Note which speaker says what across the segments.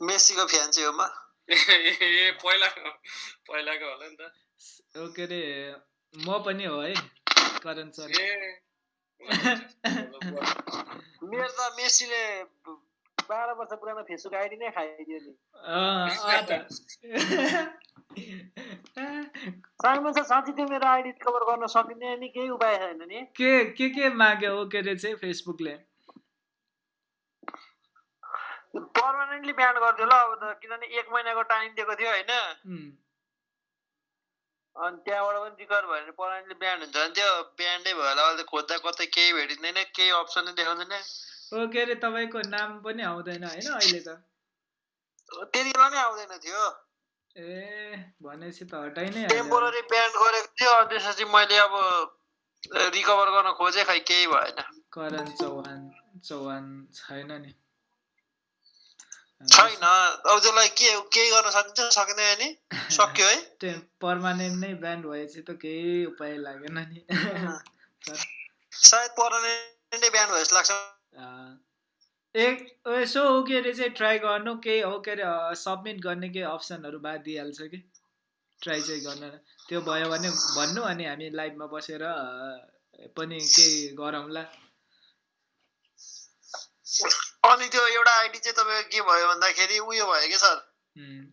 Speaker 1: मेसीको fan चाहिँ हो म?
Speaker 2: ए पहिलाको पहिलाको होला नि त।
Speaker 3: ओ के अरे म पनि हो है करण सर।
Speaker 1: मेरो त मेसीले बाह्र वर्ष पुरानो फेसबुक आइडी नै खाइदियो नि। साइमन सर साँच्ची त्यो मेरो आइडी रिकभर गर्न सकिने नि केही उपाय छैन नि।
Speaker 3: के के के माग्यो ओ के अरे चाहिँ फेसबुकले?
Speaker 1: पर्मानेन्टली ब्यान्ड गरिदियो ल अब त किनभने एक महिनाको टाइम दिएको थियो होइन। अनि त्यहाँबाट पनि रिकभर भयो भने पर्मानेन्टली ब्यान्ड हुन्छ भने त्यो ब्यान्डै भयो होला अहिले खोज्दा कतै केही भेटिँदैन केही अप्सनै देखाउँदैन।
Speaker 3: के अरे तपाईँको नाम पनि आउँदैन होइन अहिले त?
Speaker 1: त्यति बेला नै आउँदैन थियो।
Speaker 3: ए भनेपछि त हटाइ नै।
Speaker 1: टेम्पोररी ब्यान्ड गरेको थियो अनि त्यसपछि मैले अब रिकभर गर्न खोजेँ खै केही भएन।
Speaker 3: करण चौहान चौहान छैन नि।
Speaker 1: छैन अब त्यसलाई के केही गर्न सकिन्छ सकिँदैन नि सक्यो है
Speaker 3: पर्मानेन्ट नै ब्यान्ड भएपछि त केही उपाय लागेन नि
Speaker 1: सायद पर्मानेन्टै ब्यान्ड भयो जस्तो लाग्छ
Speaker 3: एक यसो हो के अरे चाहिँ ट्राई गर्नु केही हो के अरे सब्मिट गर्ने केही अप्सनहरू बाद दिइहाल्छ कि ट्राई चाहिँ गर्न त्यो भयो भने भन्नु अनि हामी लाइभमा बसेर पनि केही गरौँला
Speaker 1: अनि त्यो एउटा आइडी चाहिँ तपाईँको के भयो भन्दाखेरि उयो भयो कि सर?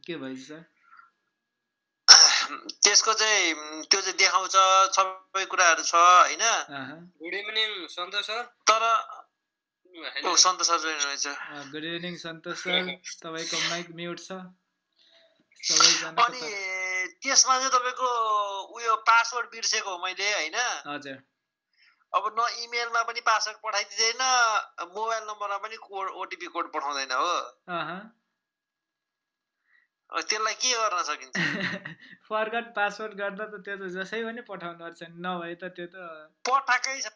Speaker 3: के भएछ सर?
Speaker 1: त्यसको चाहिँ त्यो चाहिँ देखाउँछ सबै कुराहरू छ होइन?
Speaker 2: Good evening Santosh sir.
Speaker 1: तर ओ सन्तोष सर जोइन रहेछ।
Speaker 3: Good evening Santosh sir. तपाईँको माइक म्युट छ।
Speaker 1: अनि त्यसमा चाहिँ तपाईँको उयो पासवर्ड बिर्सेको हो मैले होइन?
Speaker 3: हजुर।
Speaker 1: अब न इमेलमा पनि पासवर्ड पठाइदिँदैन मोबाइल नम्बरमा पनि कोड ओटिपी कोड पठाउँदैन हो। त्यसलाई के गर्न सकिन्छ?
Speaker 3: फर्गट पासवर्ड गर्दा त त्यो त जसै पनि पठाउनु पर्छ नि नभए त त्यो त
Speaker 1: पठाएकै छ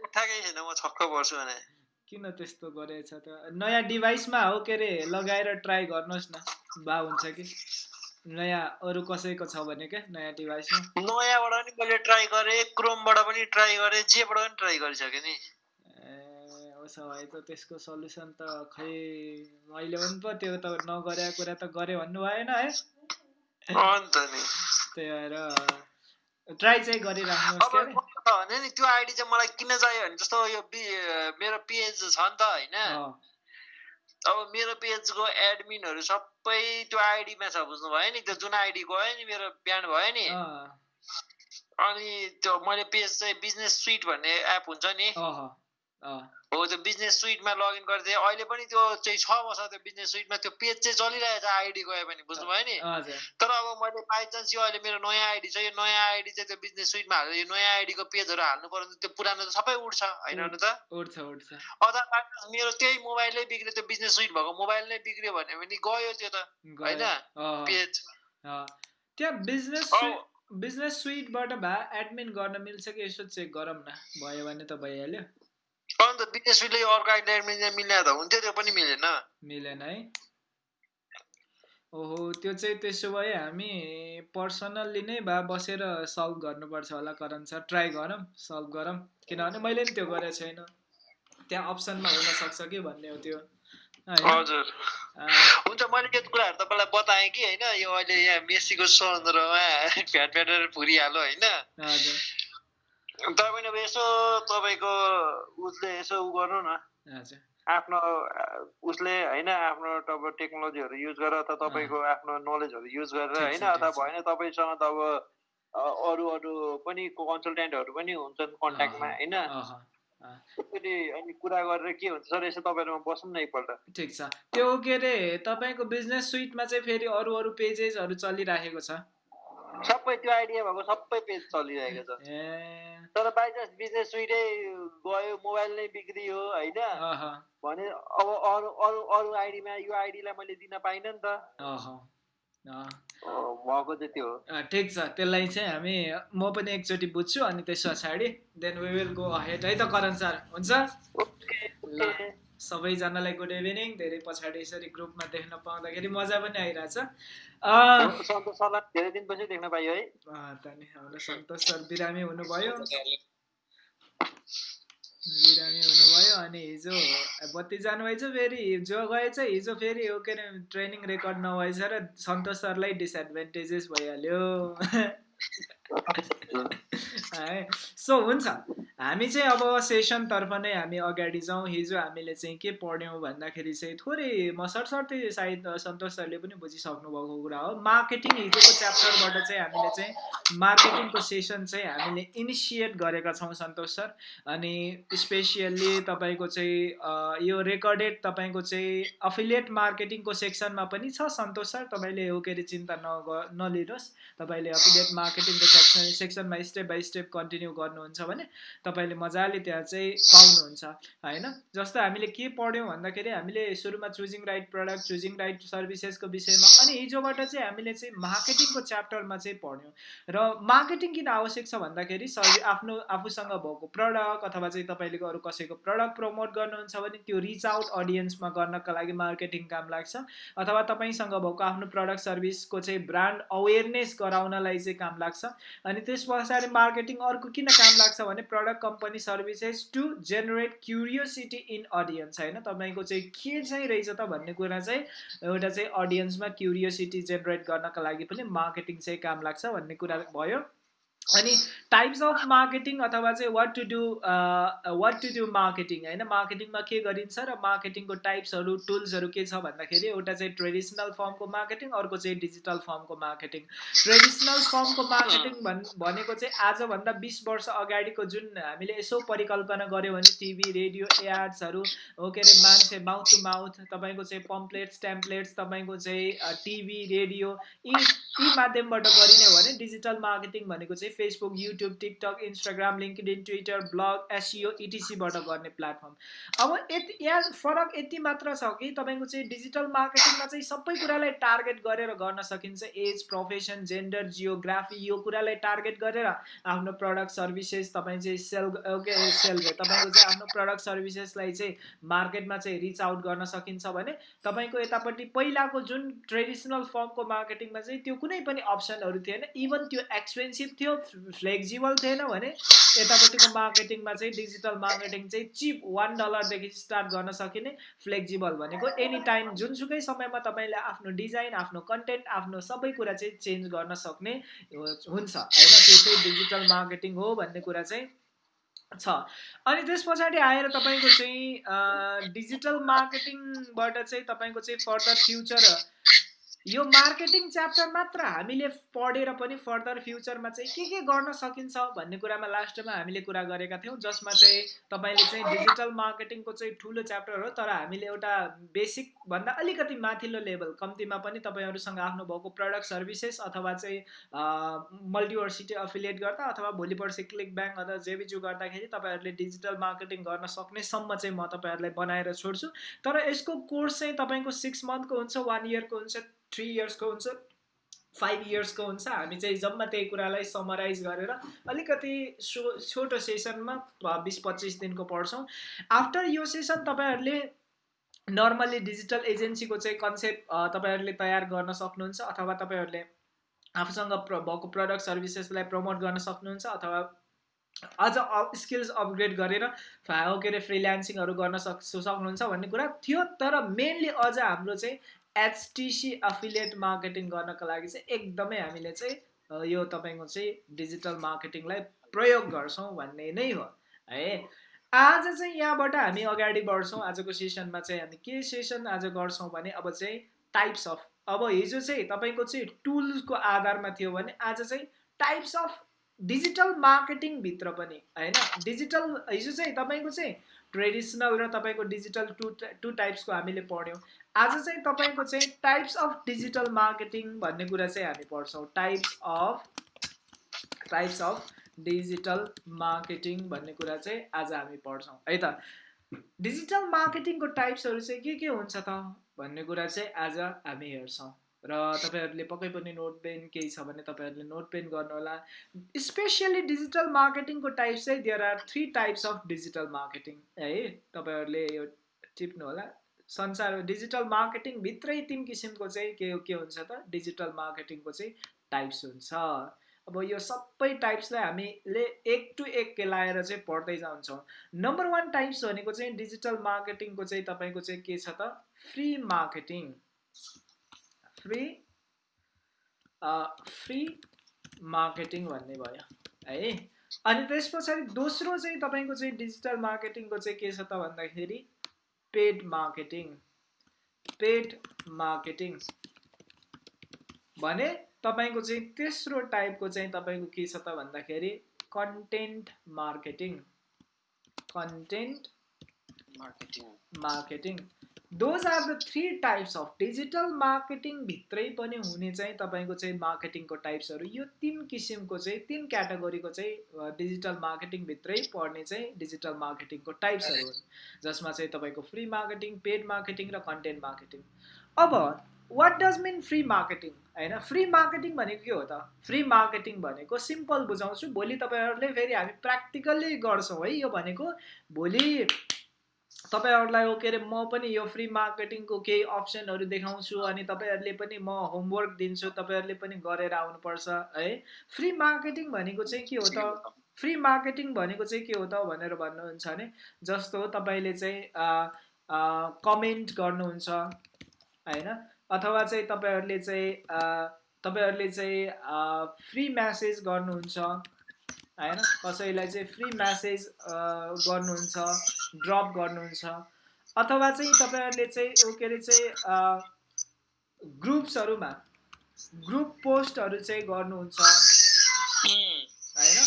Speaker 1: पठाएकै छैन म छक्क पर्छु भने।
Speaker 3: किन त्यस्तो गरेछ त? नयाँ डिभाइसमा हो के अरे लगाएर ट्राई गर्नुहोस् न बा हुन्छ कि। नयाँ अरू कसैको छ भने क्या नयाँ डिभाइसमा
Speaker 1: नयाँबाट पनि मैले ट्राई गरेँ क्रोमबाट पनि ट्राई गरेँ जेबाट पनि ट्राई गरिसकेँ नि।
Speaker 3: उसो भए त त्यसको सल्युसन त खै मैले पनि पो त्यो त नगरेको कुरा त गरेँ भन्नु भएन है?
Speaker 1: अन्त नि।
Speaker 3: त्यही भएर ट्राई चाहिँ
Speaker 1: छ भने नि त्यो आइडी चाहिँ मलाई किन चाहियो भने जस्तो यो मेरो पेज छ नि त होइन? अब मेरो पेजको एडमिनहरू सबै त्यो आइडीमा छ बुझ्नुभयो नि त्यो जुन आइडी गयो नि मेरो ब्यान्ड भयो नि। अनि त्यो मैले पेज चाहिँ बिजनेस सुइट भन्ने एप हुन्छ नि। हो त्यो बिजनेस सुइटमा लगइन गरिदिएँ। अहिले पनि त्यो चाहिँ छ वर्ष त्यो बिजनेस सुइटमा त्यो पेज चाहिँ चलिरहेको छ आइडी गयो भने बुझ्नुभयो नि? तर अब मैले बाइचान्स यो अहिले मेरो नयाँ आइडी छ यो नयाँ आइडी चाहिँ त्यो बिजनेस सुइटमा हालेर यो नयाँ आइडीको पेजहरू हाल्नु पर्यो भने त्यो पुरानो त सबै उठ्छ होइन. त
Speaker 3: उठ्छ उठ्छ।
Speaker 1: अदरवाइज मेरो त्यही मोबाइलै बिग्रियो त्यो बिजनेस सुइट भएको मोबाइल नै बिग्रियो भने पनि गयो त्यो त होइन? पेज।
Speaker 3: त्यहाँ बिजनेस बिजनेस सुइटबाट भए एडमिन गर्न मिल्छ कि यसो चेक गरौँ न भयो भने त भइहाल्यो।
Speaker 1: अन्त सुइटले अर्को आइडी एडमिन मिल्ने त हुन्थ्यो त्यो पनि मिलेन।
Speaker 3: मिलेन है। ओहो त्यो चाहिँ त्यसो भए हामी पर्सनल्ली नै भए बसेर सल्भ गर्नुपर्छ होला करण सर। ट्राई गरौँ सल्भ गरौँ। किनभने मैले नि त्यो गरेको छैन। त्यहाँ अप्सनमा हुनसक्छ कि भन्ने हो त्यो।
Speaker 1: हजुर। हुन्छ मैले यो कुराहरू तपाईँलाई बताएँ कि होइन? यो अहिले यहाँ मेसीको सन्दर्भमा फ्याट फ्याटेर फुरिहाल्यो होइन?
Speaker 3: हजुर।
Speaker 1: तपाईँ अब यसो तपाईँको उसले यसो उ गर्नु न। आफ्नो उसले होइन आफ्नो अब टेक्नोलोजीहरू युज गरेर अथवा तपाईँको आफ्नो नलेजहरू युज गरेर होइन अथवा। भएन तपाईँसँग त अब अरू अरू पनि कन्सल्टेन्टहरू पनि हुन्छन् कन्ट्याक्टमा होइन।
Speaker 3: अहँ, अँ।
Speaker 1: त्यसरी अनि कुरा गरेर के हुन्छ सर यसो तपाईँहरूमा बसौँ न एकपल्ट।
Speaker 3: ठिक छ। त्यो के अरे तपाईँको बिजनेस सुइटमा चाहिँ फेरि अरू अरू पेजेसहरू चलिराखेको छ?
Speaker 1: सबै त्यो आइडिया भएको सबै पेज चलिरहेको छ।
Speaker 3: ए।
Speaker 1: तर बाइचान्स बिजनेस सुइटै गयो मोबाइल नै बिग्रियो होइन? भने अब अरू अरू अरू आइडीमा यो आइडीलाई मैले दिन पाइनँ नि त। हो।
Speaker 3: ठिक छ। त्यसलाई चाहिँ हामी म पनि एकचोटि बुझ्छु अनि त्यस पछाडि then we will go ahead है त करण सर। हुन्छ? सबैजनालाई गुड इभिनिङ धेरै पछाडि यसरी ग्रुपमा देख्न पाउँदाखेरि मजा पनि आइरहेछ। अँ,
Speaker 1: सन्तोष सरलाई धेरै दिनपछि देख्न पाइयो है।
Speaker 3: अँ, त नि हाम्रो सन्तोष सर बिरामी हुनुभयो। बिरामी हुनुभयो अनि हिजो बत्ती जानुभएछ फेरि हिजो गएछ हिजो फेरि हो के अरे ट्रेनिङ रेकर्ड नभएछ र सन्तोष सरलाई डिसएडभान्टेजेस भइहाल्यो। है सो हुन्छ। हामी चाहिँ अब सेसनतर्फ नै हामी अगाडि जाउँ। हिजो हामीले चाहिँ के पढ्यौँ भन्दाखेरि चाहिँ थोरै म सरसर्ती सायद सन्तोष सरले पनि बुझिसक्नु भएको कुरा हो। मार्केटिङ हिजोको च्याप्टरबाट चाहिँ हामीले चाहिँ मार्केटिङको सेसन चाहिँ हामीले इनिसिएट गरेका छौँ सन्तोष सर। अनि स्पेसियल्ली तपाईँको चाहिँ यो रेकर्डेड तपाईँको चाहिँ अफिलिएट मार्केटिङको सेक्सनमा पनि छ सन्तोष सर। तपाईँले हो के अरे चिन्ता नग नलिनुहोस्। तपाईँले अफिलिएट मार्केटिङको सेक्सन सेक्सनमा स्टेप बाई स्टेप कन्टिन्यू गर्नुहुन्छ भने तपाईँले मजाले त्यहाँ चाहिँ पाउनुहुन्छ होइन? जस्तो हामीले के पढ्यौँ भन्दाखेरि हामीले सुरुमा choosing right product choosing right सर्भिसेसको विषयमा अनि हिजोबाट चाहिँ हामीले चाहिँ मार्केटिङको च्याप्टरमा चाहिँ पढ्यौँ। र मार्केटिङ किन आवश्यक छ भन्दाखेरि सर्भि आफ्नो आफूसँग भएको प्रडक्ट अथवा चाहिँ तपाईँले अरू कसैको प्रडक्ट प्रमोट गर्नुहुन्छ भने त्यो रिच आउट अडियन्समा गर्नका लागि मार्केटिङ काम लाग्छ। अथवा तपाईँसँग भएको आफ्नो प्रडक्ट सर्भिसको चाहिँ ब्रान्ड अवेरनेस गराउनलाई चाहिँ काम लाग्छ। अनि त्यस पछाडि मार्केटिङ अर्को किन काम लाग्छ भने product company services to generate curiosity in audience होइन? तपाईँको चाहिँ के चाहिँ रहेछ त भन्ने कुरा चाहिँ एउटा चाहिँ अडियन्समा क्युरियोसिटी जेनेरेट गर्नका लागि पनि मार्केटिङ चाहिँ काम लाग्छ भन्ने कुरा भयो। अनि टाइप्स अफ मार्केटिङ अथवा चाहिँ what to do what to do marketing होइन? मार्केटिङमा के गरिन्छ र मार्केटिङको टाइप्सहरू टुल्सहरू के छ भन्दाखेरि एउटा चाहिँ ट्रेडिसनल फर्मको मार्केटिङ अर्को चाहिँ डिजिटल फर्मको मार्केटिङ ट्रेडिसनल फर्मको मार्केटिङ भन् भनेको चाहिँ आजभन्दा बिस वर्ष अगाडिको जुन हामीले यसो परिकल्पना गऱ्यौँ भने टिभी रेडियो एड्सहरू हो के अरे मान्छे माउथ टु माउथ तपाईँको चाहिँ पम्पलेट्स टेम्पलेट्स तपाईँको चाहिँ टिभी रेडियो यी यी माध्यमबाट गरिने हो भने डिजिटल मार्केटिङ भनेको चाहिँ Facebook YouTube TikTok Instagram LinkedIn Twitter blog SEO इटिसीबाट गर्ने प्लेटफर्म। अब यति यहाँ फरक यति मात्र छ कि तपाईँको चाहिँ डिजिटल मार्केटिङमा चाहिँ सबै कुरालाई टार्गेट गरेर गर्न सकिन्छ। एज प्रोफेसन जेन्डर जियोग्राफी यो कुरालाई टार्गेट गरेर आफ्नो प्रडक्ट सर्भिसेस तपाईँ चाहिँ सेल ओके सेल तपाईँको चाहिँ आफ्नो प्रडक्ट सर्भिसेसलाई चाहिँ मार्केटमा चाहिँ रिच आउट गर्न सकिन्छ भने तपाईँको यतापट्टि पहिलाको जुन ट्रेडिसनल फर्मको मार्केटिङमा चाहिँ त्यो कुनै पनि अप्सनहरू थिएन. इभन त्यो एक्सपेन्सिभ थियो फ्लेक्जिबल थिएन भने यतापट्टिको मार्केटिङमा चाहिँ डिजिटल मार्केटिङ चाहिँ चिप वान डलरदेखि स्टार्ट गर्न सकिने फ्लेक्जिबल भनेको एनी टाइम जुनसुकै समयमा तपाईँले आफ्नो डिजाइन आफ्नो कन्टेन्ट आफ्नो सबै कुरा चाहिँ चेन्ज गर्न सक्ने हुन्छ होइन? त्यो चाहिँ डिजिटल मार्केटिङ हो भन्ने कुरा चाहिँ छ। अनि त्यस पछाडि आएर तपाईँको चाहिँ डिजिटल मार्केटिङबाट चाहिँ तपाईँको चाहिँ फर्दर फ्युचर यो मार्केटिङ च्याप्टर मात्र हामीले पढेर पनि फर्दर फ्युचरमा चाहिँ के के गर्न सकिन्छ भन्ने कुरामा लास्टमा हामीले कुरा गरेका थियौँ जसमा चाहिँ तपाईँले चाहिँ डिजिटल मार्केटिङको चाहिँ ठुलो च्याप्टर हो तर हामीले एउटा बेसिक भन्दा अलिकति माथिल्लो लेभल कम्तीमा पनि तपाईँहरूसँग आफ्नो भएको प्रडक्ट सर्भिसेस अथवा चाहिँ मल्टिभर्सिटी अफिलिएट गर्दा अथवा भोलि पर्सि क्लिक ब्याङ्क अथवा जेबिजु गर्दाखेरि तपाईँहरूले डिजिटल मार्केटिङ गर्न सक्नेसम्म चाहिँ म तपाईँहरूलाई बनाएर छोड्छु। तर यसको कोर्स चाहिँ तपाईँको सिक्स मन्थको हुन्छ वान इयरको हुन्छ थ्री इयर्सको हुन्छ फाइभ इयर्सको हुन्छ। हामी चाहिँ जम्मा त्यही कुरालाई समराइज गरेर अलिकति सो छोटो सेसनमा बिस पच्चिस दिनको पढ्छौँ। आफ्टर यो सेसन तपाईँहरूले नर्मल्ली डिजिटल एजेन्सीको चाहिँ कन्सेप्ट तपाईँहरूले तयार गर्न सक्नुहुन्छ अथवा तपाईँहरूले आफूसँग प्र भएको प्रडक्ट सर्भिसेसलाई प्रमोट गर्न सक्नुहुन्छ अथवा अझ स्किल्स अपग्रेड गरेर के अरे फ्रिल्यान्सिङहरू गर्न सक् सक्नुहुन्छ भन्ने कुरा थियो। तर मेनली अझ हाम्रो चाहिँ एचटिसी अफिलिएट मार्केटिङ गर्नको लागि चाहिँ एकदमै हामीले चाहिँ यो तपाईँको चाहिँ डिजिटल मार्केटिङलाई प्रयोग गर्छौँ भन्ने नै हो है। आज चाहिँ यहाँबाट हामी अगाडि बढ्छौँ। आजको सेसनमा चाहिँ हामी के सेसन आज गर्छौँ भने अब चाहिँ टाइप्स अफ अब हिजो चाहिँ तपाईँको चाहिँ टुल्सको आधारमा थियो भने आज चाहिँ टाइप्स अफ डिजिटल मार्केटिङभित्र पनि होइन? डिजिटल हिजो चाहिँ तपाईँको चाहिँ ट्रेडिसनल र तपाईँको डिजिटल टु टु टाइप्सको हामीले पढ्यौँ। आज चाहिँ तपाईँको चाहिँ टाइप्स अफ डिजिटल मार्केटिङ भन्ने कुरा चाहिँ हामी पढ्छौँ। Types of types of digital marketing भन्ने कुरा चाहिँ आज हामी पढ्छौँ। है त? डिजिटल मार्केटिङको टाइप्सहरू चाहिँ के के हुन्छ त भन्ने कुरा चाहिँ आज हामी हेर्छौँ। र तपाईँहरूले पक्कै पनि नोट पेन केही छ भने तपाईँहरूले नोट पेन गर्नुहोला। स्पेसियली डिजिटल मार्केटिङको टाइप्स चाहिँ there are three types of digital marketing है? तपाईँहरूले यो टिप्नु होला संसार डिजिटल मार्केटिङभित्रै तिन किसिमको चाहिँ के के हुन्छ त? डिजिटल मार्केटिङको चाहिँ टाइप्स हुन्छ। अब यो सबै टाइप्सलाई हामीले एक टु एक केलाएर चाहिँ पढ्दै जान्छौँ। नम्बर वान टाइप्स भनेको चाहिँ डिजिटल मार्केटिङको चाहिँ तपाईँको चाहिँ के छ त? Free marketing free free marketing भन्ने भयो। है? अनि त्यस पछाडि दोस्रो चाहिँ तपाईँको चाहिँ डिजिटल मार्केटिङको चाहिँ के छ त भन्दाखेरि पेड मार्केटिङ पेड मार्केटिङ भने तपाईँको चाहिँ तेस्रो टाइपको चाहिँ तपाईँको के छ त भन्दाखेरि content marketing content
Speaker 1: marketing
Speaker 3: marketing those are the three types of digital marketing भित्रै पनि हुने चाहिँ तपाईँको चाहिँ मार्केटिङको टाइप्सहरू यो तिन किसिमको चाहिँ तिन क्याटेगोरीको चाहिँ डिजिटल मार्केटिङभित्रै पर्ने चाहिँ डिजिटल मार्केटिङको टाइप्सहरू हुन् जसमा चाहिँ तपाईँको फ्री मार्केटिङ पेड मार्केटिङ र कन्टेन्ट मार्केटिङ अब what does mean free marketing होइन फ्री मार्केटिङ भनेको के हो त? फ्री मार्केटिङ भनेको सिम्पल बुझाउँछु भोलि तपाईँहरूले फेरि हामी प्र्याक्टिकल्ली गर्छौँ है यो भनेको। भोलि तपाईँहरूलाई के अरे म पनि यो फ्री मार्केटिङको केही अप्सनहरू देखाउँछु अनि तपाईँहरूले पनि म होमवर्क दिन्छु तपाईँहरूले पनि गरेर आउनुपर्छ है? फ्री मार्केटिङ भनेको चाहिँ के हो त? फ्री मार्केटिङ भनेको चाहिँ के हो त भनेर भन्नुहुन्छ भने जस्तो तपाईँले चाहिँ कमेन्ट गर्नुहुन्छ होइन? अथवा चाहिँ तपाईँहरूले चाहिँ तपाईँहरूले चाहिँ फ्री म्यासेज गर्नुहुन्छ होइन? कसैलाई चाहिँ फ्री म्यासेज गर्नुहुन्छ ड्रप गर्नुहुन्छ अथवा चाहिँ तपाईँहरूले चाहिँ के अरे चाहिँ ग्रुप्सहरूमा ग्रुप पोस्टहरू चाहिँ गर्नुहुन्छ। होइन?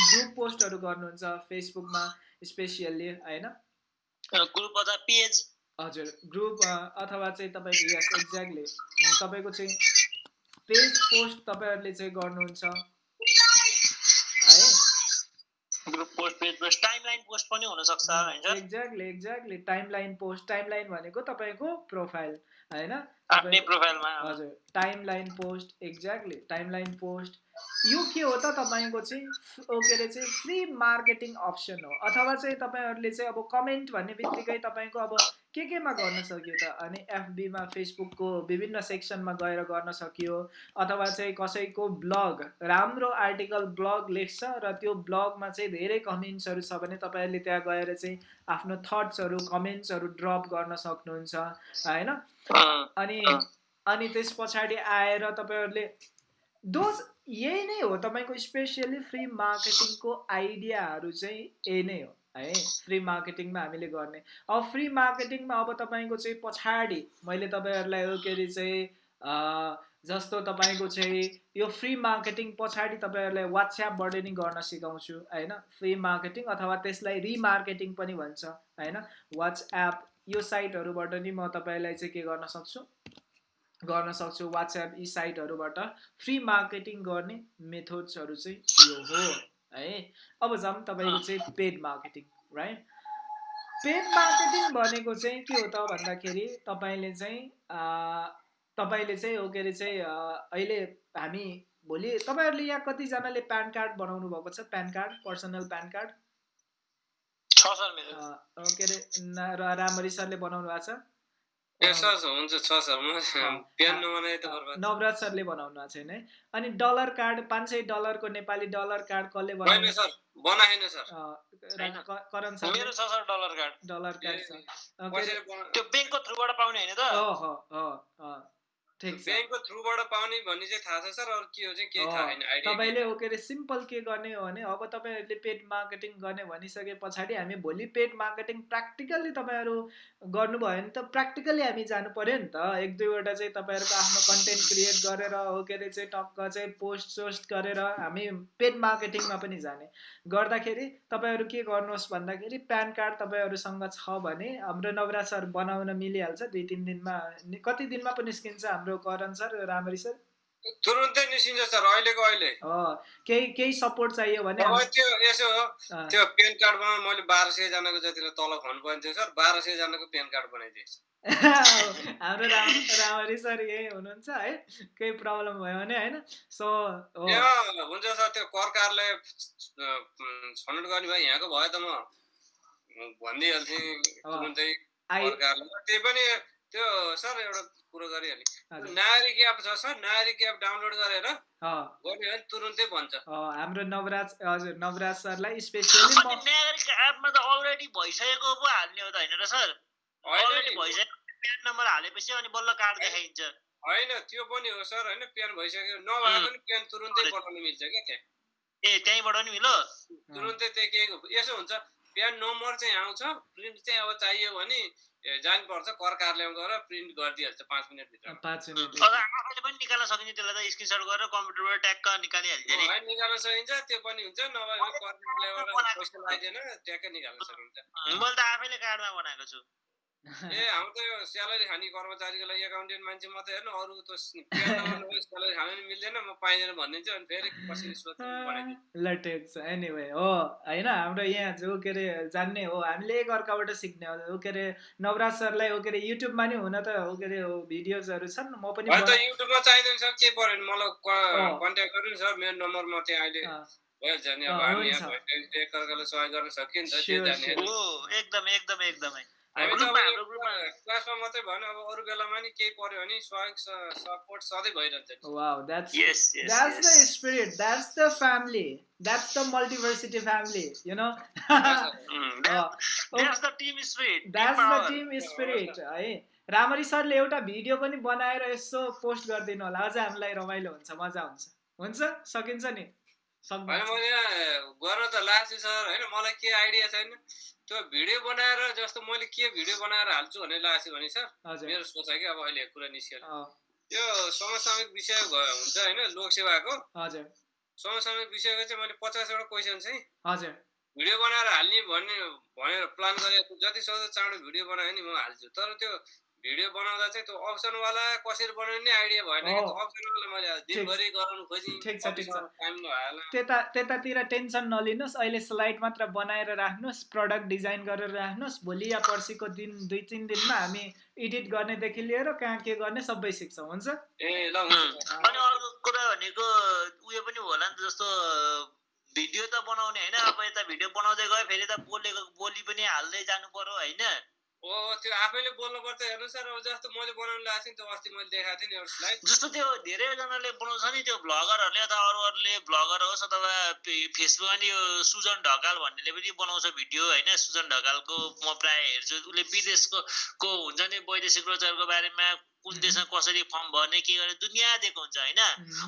Speaker 3: ग्रुप पोस्टहरू गर्नुहुन्छ फेसबुकमा स्पेसियल्ली होइन?
Speaker 1: ग्रुप अथवा पेज
Speaker 3: हजुर ग्रुप अथवा चाहिँ तपाईँको यस एक्ज्याक्टली तपाईँको चाहिँ पेज पोस्ट तपाईँहरूले चाहिँ गर्नुहुन्छ।
Speaker 1: Post page post timeline post पनि हुनसक्छ होइन?
Speaker 3: Exactly exactly timeline post timeline भनेको तपाईँको प्रोफाइल होइन?
Speaker 1: आफ्नै प्रोफाइलमा
Speaker 3: हजुर timeline post exactly timeline post यो के हो त तपाईँको चाहिँ के अरे चाहिँ फ्री मार्केटिङ अप्सन हो? अथवा चाहिँ तपाईँहरूले चाहिँ अब कमेन्ट भन्ने बित्तिकै तपाईँको अब के केमा गर्न सकियो त? अनि एफबीमा फेसबुकको विभिन्न सेक्सनमा गएर गर्न सकियो? अथवा चाहिँ कसैको ब्लग? राम्रो आर्टिकल ब्लग लेख्छ र त्यो ब्लगमा चाहिँ धेरै कमेन्ट्सहरू छ भने तपाईँहरूले त्यहाँ गएर चाहिँ आफ्नो थट्सहरू कमेन्ट्सहरू ड्रप गर्न सक्नुहुन्छ होइन? अनि अनि त्यस पछाडि आएर तपाईँहरूले दोज यही नै हो तपाईँको स्पेसियली फ्री मार्केटिङको आइडियाहरू चाहिँ यही नै हो। है फ्री मार्केटिङमा हामीले गर्ने। अब फ्री मार्केटिङमा अब तपाईँको चाहिँ पछाडि मैले तपाईँहरूलाई के अरे चाहिँ जस्तो तपाईँको चाहिँ यो फ्री मार्केटिङ पछाडि तपाईँहरूलाई वाट्सएपबाट नि गर्न सिकाउँछु होइन? फ्री मार्केटिङ अथवा त्यसलाई रिमार्केटिङ पनि भन्छ होइन? वाट्सएप यो साइटहरूबाट नि म तपाईँलाई चाहिँ के गर्न सक्छु? गर्न सक्छु वाट्सएप यी साइटहरूबाट। फ्री मार्केटिङ गर्ने मेथड्सहरू चाहिँ यो हो। है? अब जाउँ तपाईँको चाहिँ paid marketing right paid marketing भनेको चाहिँ के हो त भन्दाखेरि तपाईँले चाहिँ तपाईँले चाहिँ हो के अरे चाहिँ अहिले हामी भोलि तपाईँहरूले यहाँ कतिजनाले प्यान कार्ड बनाउनु भएको छ? PAN card personal PAN card? के अरे रामरी सरले बनाउनु भएको छ? नवराज सरले बनाउनु भएको छैन है। अनि डलर कार्ड पाँच सय डलरको नेपाली डलर कार्ड कसले Karan sir.
Speaker 1: Dollar card.
Speaker 3: Dollar card छ
Speaker 1: त्यो ब्याङ्कको थ्रुबाट पाउने होइन त
Speaker 2: ब्याङ्कको थ्रुबाट पाउने भन्ने चाहिँ थाहा छ सर अरू के हो चाहिँ केही थाहा छैन
Speaker 3: तपाईँले हो के अरे सिम्पल के गर्ने हो भने अब तपाईँहरूले पेड मार्केटिङ गर्ने भनिसके पछाडि हामी भोलि पेड मार्केटिङ प्र्याक्टिकल्ली तपाईँहरू गर्नुभयो भने त प्र्याक्टिकल्ली हामी जानु पऱ्यो नि त। एक दुईवटा चाहिँ तपाईँहरूको आफ्नो कन्टेन्ट क्रिएट गरेर हो के अरे चाहिँ टक्क चाहिँ पोस्ट सोस्ट गरेर हामी पेड मार्केटिङमा पनि जाने। गर्दाखेरि तपाईँहरू के गर्नुहोस् भन्दाखेरि प्यान कार्ड तपाईँहरूसँग छ भने हाम्रो नवराज सर बनाउन मिलिहाल्छ दुई तिन दिनमा कति दिनमा पनि निस्किन्छ हाम्रो हाम्रो करण सर रामरी सर?
Speaker 2: तुरुन्तै निस्किन्छ सर अहिलेको अहिले।
Speaker 3: केही केही सपोर्ट चाहियो भने
Speaker 2: त्यो यसो त्यो पेन कार्ड बनाउनु मैले बाह्र सयजनाको जतिलाई तल खुवाउनु पर्ने थियो सर बाह्र सयजनाको पेन कार्ड बनाइदिएछ
Speaker 3: हाम्रो राम रामरी सर यही हुनुहुन्छ है। केही प्रब्लम भयो भने होइन। सो
Speaker 2: हुन्छ सर त्यो कर कार्यालय छनौट गर्ने भयो यहाँको भयो त म। भनिदिइहाल्थेँ तुरुन्तै त्यही पनि त्यो सर एउटा कुरो गरिहालेँ
Speaker 3: हजुर।
Speaker 2: नागरिक एप छ सर नागरिक एप डाउनलोड गरेर
Speaker 3: अँ,
Speaker 2: गर्यो भने तुरुन्तै भन्छ।
Speaker 3: अँ, हाम्रो नवराज हजुर नवराज सरलाई स्पेसियली
Speaker 4: नागरिक एपमा त अलरेडी भइसकेको पो हाल्ने हो त होइन र सर? अलरेडी
Speaker 2: नि,
Speaker 4: भइसकेको प्यान नम्बर हालेपछि अनि बल्ल कार्ड देखाइन्छ।
Speaker 2: होइन त्यो पनि हो सर होइन प्यान भइसक्यो। नभएको नि प्यान तुरुन्तै। बनाउनु मिल्छ क्या त्यहाँ।
Speaker 4: ए त्यहीँबाट नि मिलो
Speaker 2: तुरुन्तै त्यहाँ के यसो हुन्छ प्यान नम्बर चाहिँ आउँछ प्रिन्ट चाहिँ अब चाहियो भने जानुपर्छ कर कार्यालयमा गएर प्रिन्ट गरिदिइहाल्छ पाँच मिनटभित्र।
Speaker 3: पाँच मिनट
Speaker 4: अब आफैले पनि निकाल्न सकिन्छ त्यसलाई त स्क्रिनसट गरेर कम्प्युटरबाट ट्याक्क निकालिहाल्छ
Speaker 2: निकाल्न सकिन्छ त्यो पनि हुन्छ नभए भने कर कार्यालयबाट पैसा लाग्दैन ट्याक्कै निकाल्न सकिन्छ।
Speaker 4: मैले त आफैले कार्डमा बनाएको छु।
Speaker 2: ए हाम्रो त यो स्यालेरी खाने कर्मचारीको लागि एकाउन्टेन्ट मान्छे मात्रै हेर्नु अरू त स्यालेरी खानु नि मिल्दैन म पाइँदैन भनिदिन्छु अनि फेरि कसरी सोध्नु
Speaker 3: ल ठिक छ एनिवे हो होइन हाम्रो यहाँ जो के अरे जान्ने हो हामीले एक अर्काबाट सिक्ने हो के अरे नवराज सरलाई हो के अरे युट्युबमा नि हुन त हो के अरे हो भिडियोजहरू छन् म पनि
Speaker 2: युट्युबमा चाहिँदैन सर के पऱ्यो भने मलाई। कन्ट्याक्ट गर्नु सर मेरो नम्बर म त्यहाँ अहिले भइहाल्छ नि अब हामी। यहाँ एकअर्कालाई सहयोग गर्न त्यो.
Speaker 4: हो एकदम एकदम एकदमै
Speaker 2: हामी त क्लासमा मात्रै भएन अब अरू बेलामा नि केही पर्यो भने सहयोग सपोर्ट सधैँ भइरहन्छ। नि।
Speaker 3: wow that's
Speaker 4: yes yes
Speaker 3: that's the spirit that's the family that's the multiversity family you know?
Speaker 4: That's the team spirit
Speaker 3: that's the team spirit है। रामरी सरले एउटा भिडियो पनि बनाएर यसो पोस्ट गरिदिनु होला। अझ हामीलाई रमाइलो हुन्छ मजा हुन्छ। हुन्छ? सकिन्छ नि?
Speaker 2: होइन
Speaker 3: सक्नुहुन्छ।
Speaker 2: मैले यहाँ गर्न त लाग्छु सर होइन मलाई के आइडिया छैन। त्यो भिडियो बनाएर जस्तो मैले के भिडियो बनाएर हाल्छु भन्ने लाग्छु भने सर मेरो सोचाइ कि अब अहिले कुरा निस्केर
Speaker 3: अँ,
Speaker 2: यो समसामयिक विषय हुन्छ होइन लोकसेवाको। समसामयिक विषयको चाहिँ मैले पचासवटा क्वेसन चाहिँ भिडियो बनाएर हाल्ने भन्ने भनेर प्लान गरेको छु। जति सक्दो चाँडो भिडियो बनायो नि म हाल्छु। तर त्यो भिडियो बनाउँदा चाहिँ त्यो अप्सनवाला कसरी बनाउने आइडिया भएन कि अप्सनवाला मैले दिनभरि गराउनु खोजेँ।
Speaker 3: ठिक छ, ठिक छ। त्यता त्यतातिर टेन्सन नलिनुहोस्। अहिले स्लाइड मात्र बनाएर राख्नुहोस् प्रडक्ट डिजाइन गरेर राख्नुहोस्। भोलि या पर्सिको दिन दुई तिन दिनमा हामी एडिट गर्नेदेखि लिएर कहाँ के गर्ने सबै सिक्छौँ। हुन्छ?
Speaker 2: ए ल हुन्छ।
Speaker 4: अनि अर्को कुरा भनेको उयो पनि होला नि त जस्तो भिडियो त बनाउने होइन। अब यता भिडियो बनाउँदै गयो फेरि त बोलेको बोली पनि हाल्दै जानु पर्यो होइन?
Speaker 2: त्यो आफैले बोल्नुपर्छ हेर्नु सर जस्तो मैले बनाउनु थिएँ त्यो अस्ति मैले देखाएको थिएँ
Speaker 4: जस्तो त्यो धेरैजनाले बनाउँछ नि त्यो भ्लगरहरूले अथवा अरू अरूले भ्लगर होस् अथवा फेसबुकमा नि यो सुजन ढकाल भन्नेले पनि बनाउँछ भिडियो होइन? सुजन ढकालको म प्रायः हेर्छु। उसले विदेशको को हुन्छ नि वैदेशिक रोजगारको बारेमा कुन देशमा कसरी फर्म भर्ने के गर्ने दुनियाँ दिएको हुन्छ होइन?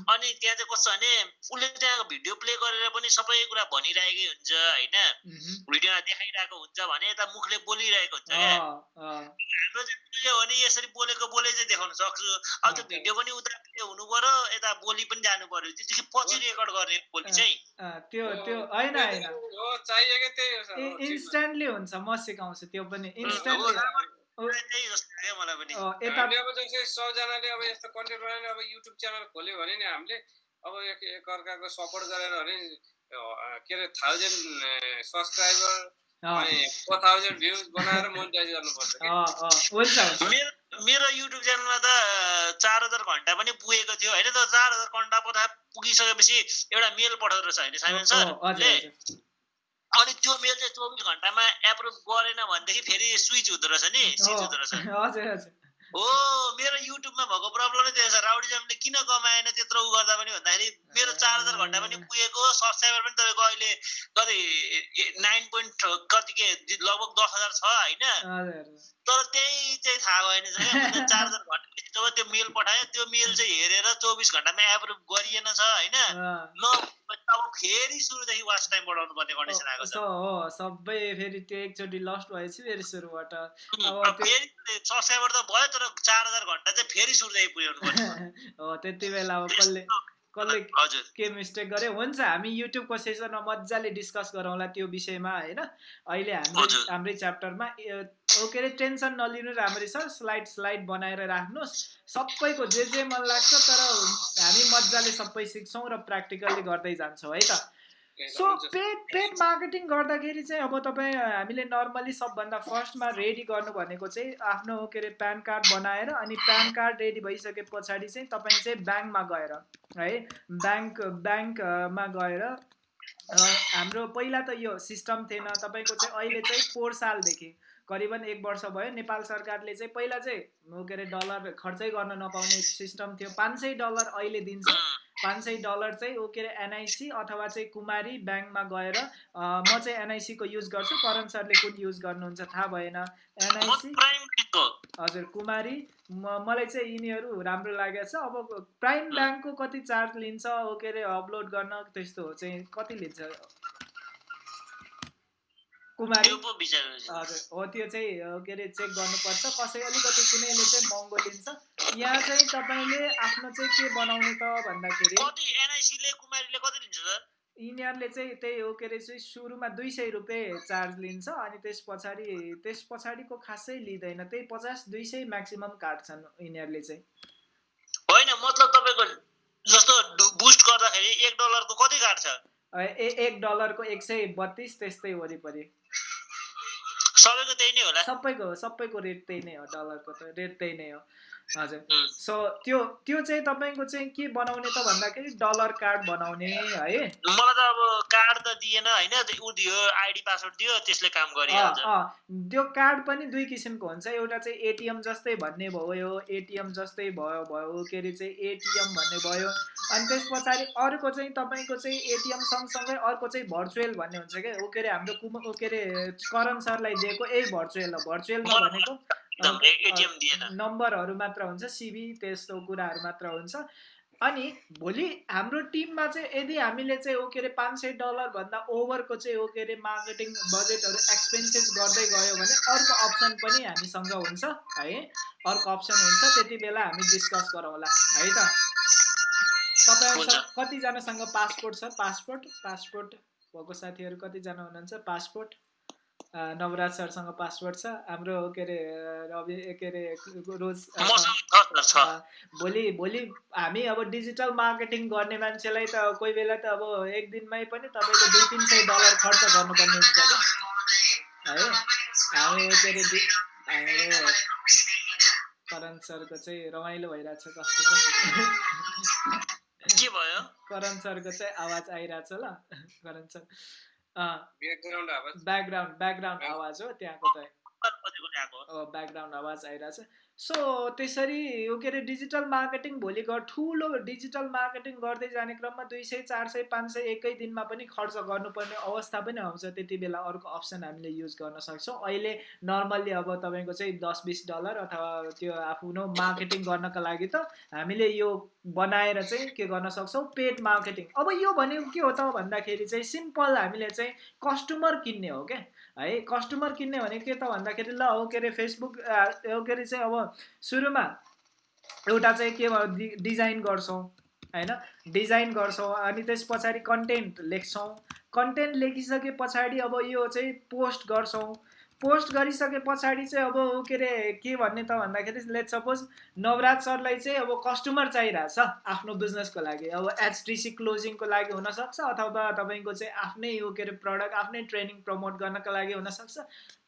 Speaker 4: अनि त्यहाँ चाहिँ कस्तो भने उसले त्यहाँ भिडियो प्ले गरेर पनि सबै कुरा भनिरहेकै हुन्छ होइन? भिडियोमा देखाइरहेको हुन्छ भने यता मुखले बोलिरहेको हुन्छ क्या? हाम्रो चाहिँ के हो भने यसरी बोलेको बोले चाहिँ देखाउन सक्छु। अब त्यो भिडियो पनि उता हुनु पर्यो यता बोली पनि जानु पर्यो त्योदेखि पछि रेकर्ड गर्ने बोली चाहिँ।
Speaker 3: अँ, त्यो त्यो होइन होइन। इन्स्ट्यान्टली हुन्छ म सिकाउँछु त्यो पनि इन्स्ट्यान्टली
Speaker 2: सबजनाले अब यस्तो कन्टेन्ट बनाएर अब युट्युब च्यानल खोल्यो भने नि हामीले अब एक एकअर्काको सपोर्ट गरेर भने के अरे थाउजन्ड सब्सक्राइबर
Speaker 3: अँ,
Speaker 2: अनि फोर थाउजन्ड भ्युज बनाएर मोनिटाइज गर्नुपर्छ कि?
Speaker 3: अँ, अँ, हुन्छ हुन्छ।
Speaker 4: मेरो मेरो युट्युब च्यानलमा त चार हजार घन्टा पनि पुगेको थियो। होइन त चार हजार घन्टा पुगिसकेपछि एउटा मेल पठाउँदो रहेछ। होइन साइमन सर? अनि त्यो मेल चाहिँ चौबिस घन्टामा एप्रुभ गरेन भनेदेखि फेरि स्विच हुँदो रहेछ नि स्विच हुँदो रहेछ। हो मेरो युट्युबमा भएको प्रब्लम नै त्यो छ राउडिजमले किन कमाएन त्यत्रो उ गर्दा पनि भन्दाखेरि मेरो चार हजार घन्टा पनि पुगेको सब्सक्राइबर पनि तपाईँको अहिले कति नाइन पोइन्ट कति के लगभग दस हजार छ होइन? तर त्यही चाहिँ थाहा भएन चार हजार घन्टा जब त्यो मेल पठाएँ त्यो मेल चाहिँ हेरेर चौबिस घन्टामा एप्रुभ गरिएन छ होइन? न अब फेरि सुरुदेखि वाच टाइम बढाउनु पर्ने कन्डिसन आएको छ।
Speaker 3: हो सबै फेरि त्यो एकचोटि लस्ट भएपछि फेरि सुरुबाट। अब
Speaker 4: फेरि सब्सक्राइबर त भयो तर चार हजार घन्टा चाहिँ फेरि सुरुदेखि पुर्याउनु पर्ने
Speaker 3: हो त्यति बेला अब कसले कसले के मिस्टेक गरे हुन्छ हामी युट्युबको सेसनमा मजाले डिस्कस गरौँला त्यो विषयमा होइन? अहिले हाम्रो। हाम्रै च्याप्टरमा के अरे टेन्सन नलिनु राम्ररी सर स्लाइड स्लाइड बनाएर राख्नुहोस्। सबैको जे जे मन लाग्छ तर हामी मजाले सबै सिक्छौँ र प्र्याक्टिकल्ली गर्दै जान्छौँ है त? सो। पेड पेड मार्केटिङ गर्दाखेरि चाहिँ अब तपाईँ हामीले नर्मली सबभन्दा फर्स्टमा रेडी गर्नु भनेको चाहिँ आफ्नो के अरे प्यान कार्ड बनाएर अनि प्यान कार्ड रेडी भइसके पछाडि चाहिँ तपाईँ चाहिँ ब्याङ्कमा गएर है ब्याङ्क ब्याङ्कमा गएर हाम्रो पहिला त यो सिस्टम थिएन। तपाईँको चाहिँ अहिले चाहिँ पोहोर सालदेखि करिबन एक वर्ष भयो। नेपाल सरकारले चाहिँ पहिला चाहिँ के अरे डलर खर्चै गर्न नपाउने सिस्टम थियो। पाँच सय डलर अहिले दिन्छ। पाँच सय डलर चाहिँ ओ के अरे एनआइसी अथवा चाहिँ कुमारी ब्याङ्कमा गएर म चाहिँ एनआइसीको युज गर्छु। करण सरले कुन युज गर्नुहुन्छ थाहा भएन। एनआइसी हजुर कुमारी। मलाई चाहिँ यिनीहरू राम्रो लागेको छ। अब प्राइम ब्याङ्कको कति चार्ज लिन्छ हो के अरे अपलोड गर्न त्यस्तो चाहिँ कति लिन्छ? कुमारी। हजुर हो त्यो चाहिँ के अरे चेक गर्नुपर्छ। कसै अलिकति कुनैले चाहिँ महँगो लिन्छ। यहाँ चाहिँ तपाईँले आफ्नो चाहिँ के बनाउने त भन्दाखेरि यिनीहरूले चाहिँ त्यही हो के अरे चाहिँ सुरुमा दुई सय रुपियाँ चार्ज लिन्छ अनि त्यस पछाडि त्यस पछाडिको खासै लिँदैन। त्यही पचास दुई सय म्याक्सिमम् काट्छन् यिनीहरूले चाहिँ।
Speaker 1: होइन मतलब तपाईँको जस्तो बुस्ट गर्दाखेरि एक डलरको कति काट्छ?
Speaker 3: एक डलरको एक सय बत्तिस त्यस्तै वरिपरि।
Speaker 1: सबैको त्यही नै होला।
Speaker 3: सबैको सबैको रेट त्यही नै हो डलरको त रेट त्यही नै हो। हजुर। सो त्यो त्यो चाहिँ तपाईँको चाहिँ के बनाउने त भन्दाखेरि डलर कार्ड बनाउने है।
Speaker 1: मलाई त अब कार्ड त दिएन होइन ऊ दियो आइडी पासवर्ड दियो त्यसले काम गरिहाल्छ
Speaker 3: त्यो कार्ड पनि दुई किसिमको हुन्छ एउटा चाहिँ एटिएम जस्तै भन्ने भयो एटिएम जस्तै भयो भयो के अरे चाहिँ एटिएम भन्ने भयो अनि त्यस पछाडि अर्को चाहिँ तपाईँको चाहिँ एटिएम सँगसँगै अर्को चाहिँ भर्चुअल भन्ने हुन्छ क्या ऊ के अरे हाम्रो कुम के अरे करण सरलाई दिएको यही भर्चुअल हो भर्चुअलमा भनेको नम्बरहरू मात्र हुन्छ सिबी त्यस्तो कुराहरू मात्र हुन्छ। अनि भोलि हाम्रो टिममा चाहिँ यदि हामीले चाहिँ ओ के अरे पाँच सय डलरभन्दा ओभरको चाहिँ ओ के अरे मार्केटिङ बजेटहरू एक्सपेन्सेस गर्दै गयो भने अर्को अप्सन पनि हामीसँग हुन्छ है। अर्को अप्सन हुन्छ त्यति बेला हामी डिस्कस गरौँला है त? तपाईँहरूसँग कतिजनासँग पासपोर्ट छ? पासपोर्ट पासपोर्ट भएको साथीहरू कतिजना हुनुहुन्छ? पासपोर्ट। नवराज सरसँग पासवर्ड छ। हाम्रो के अरे रवि के अरे रोज भोलि भोलि हामी अब डिजिटल मार्केटिङ गर्ने मान्छेलाई त कोही बेला त अब एक दिनमै पनि तपाईँको दुई तिन सय डलर खर्च गर्नुपर्ने हुन्छ क्या है? हामी के अरे हाम्रो करण सरको चाहिँ रमाइलो भइरहेछ कस्तो
Speaker 1: के भयो?
Speaker 3: करण सरको चाहिँ आवाज आइरहेछ ल। Karan sir.
Speaker 2: Background
Speaker 3: background background आवाज हो त्यहाँको त ब्याकग्राउन्ड आवाज आइरहेछ। सो त्यसरी यो के अरे डिजिटल मार्केटिङ भोलि ठुलो डिजिटल मार्केटिङ गर्दै जाने क्रममा दुई सय चार सय पाँच सय एकै दिनमा पनि खर्च गर्नुपर्ने अवस्था पनि आउँछ। त्यति बेला अर्को अप्सन हामीले युज गर्न सक्छौँ। अहिले नर्मल्ली अब तपाईँको चाहिँ दस बिस डलर अथवा त्यो आफ्नो मार्केटिङ गर्नको लागि त हामीले यो बनाएर चाहिँ के गर्न सक्छौँ? Paid marketing. अब यो भनेको के हो त भन्दाखेरि चाहिँ सिम्पल हामीले चाहिँ कस्टमर किन्ने हो क्या। है कस्टमर किन्ने भनेको के त भन्दाखेरि ल हो के अरे फेसबुक के अरे चाहिँ अब सुरुमा एउटा चाहिँ के भयो डिजाइन गर्छौँ होइन? डिजाइन गर्छौँ अनि त्यस पछाडि कन्टेन्ट लेख्छौँ। कन्टेन्ट लेखिसके पछाडि अब यो चाहिँ पोस्ट गर्छौँ। पोस्ट गरिसके पछाडि चाहिँ अब के अरे के भन्ने त भन्दाखेरि लेट सपोज नवराज सरलाई चाहिँ अब कस्टमर चाहिरहेछ आफ्नो बिजनेसको लागि। अब एचटिसी क्लोजिङको लागि हुनसक्छ अथवा तपाईँको चाहिँ आफ्नै यो के अरे प्रडक्ट आफ्नै ट्रेनिङ प्रमोट गर्नको लागि हुनसक्छ।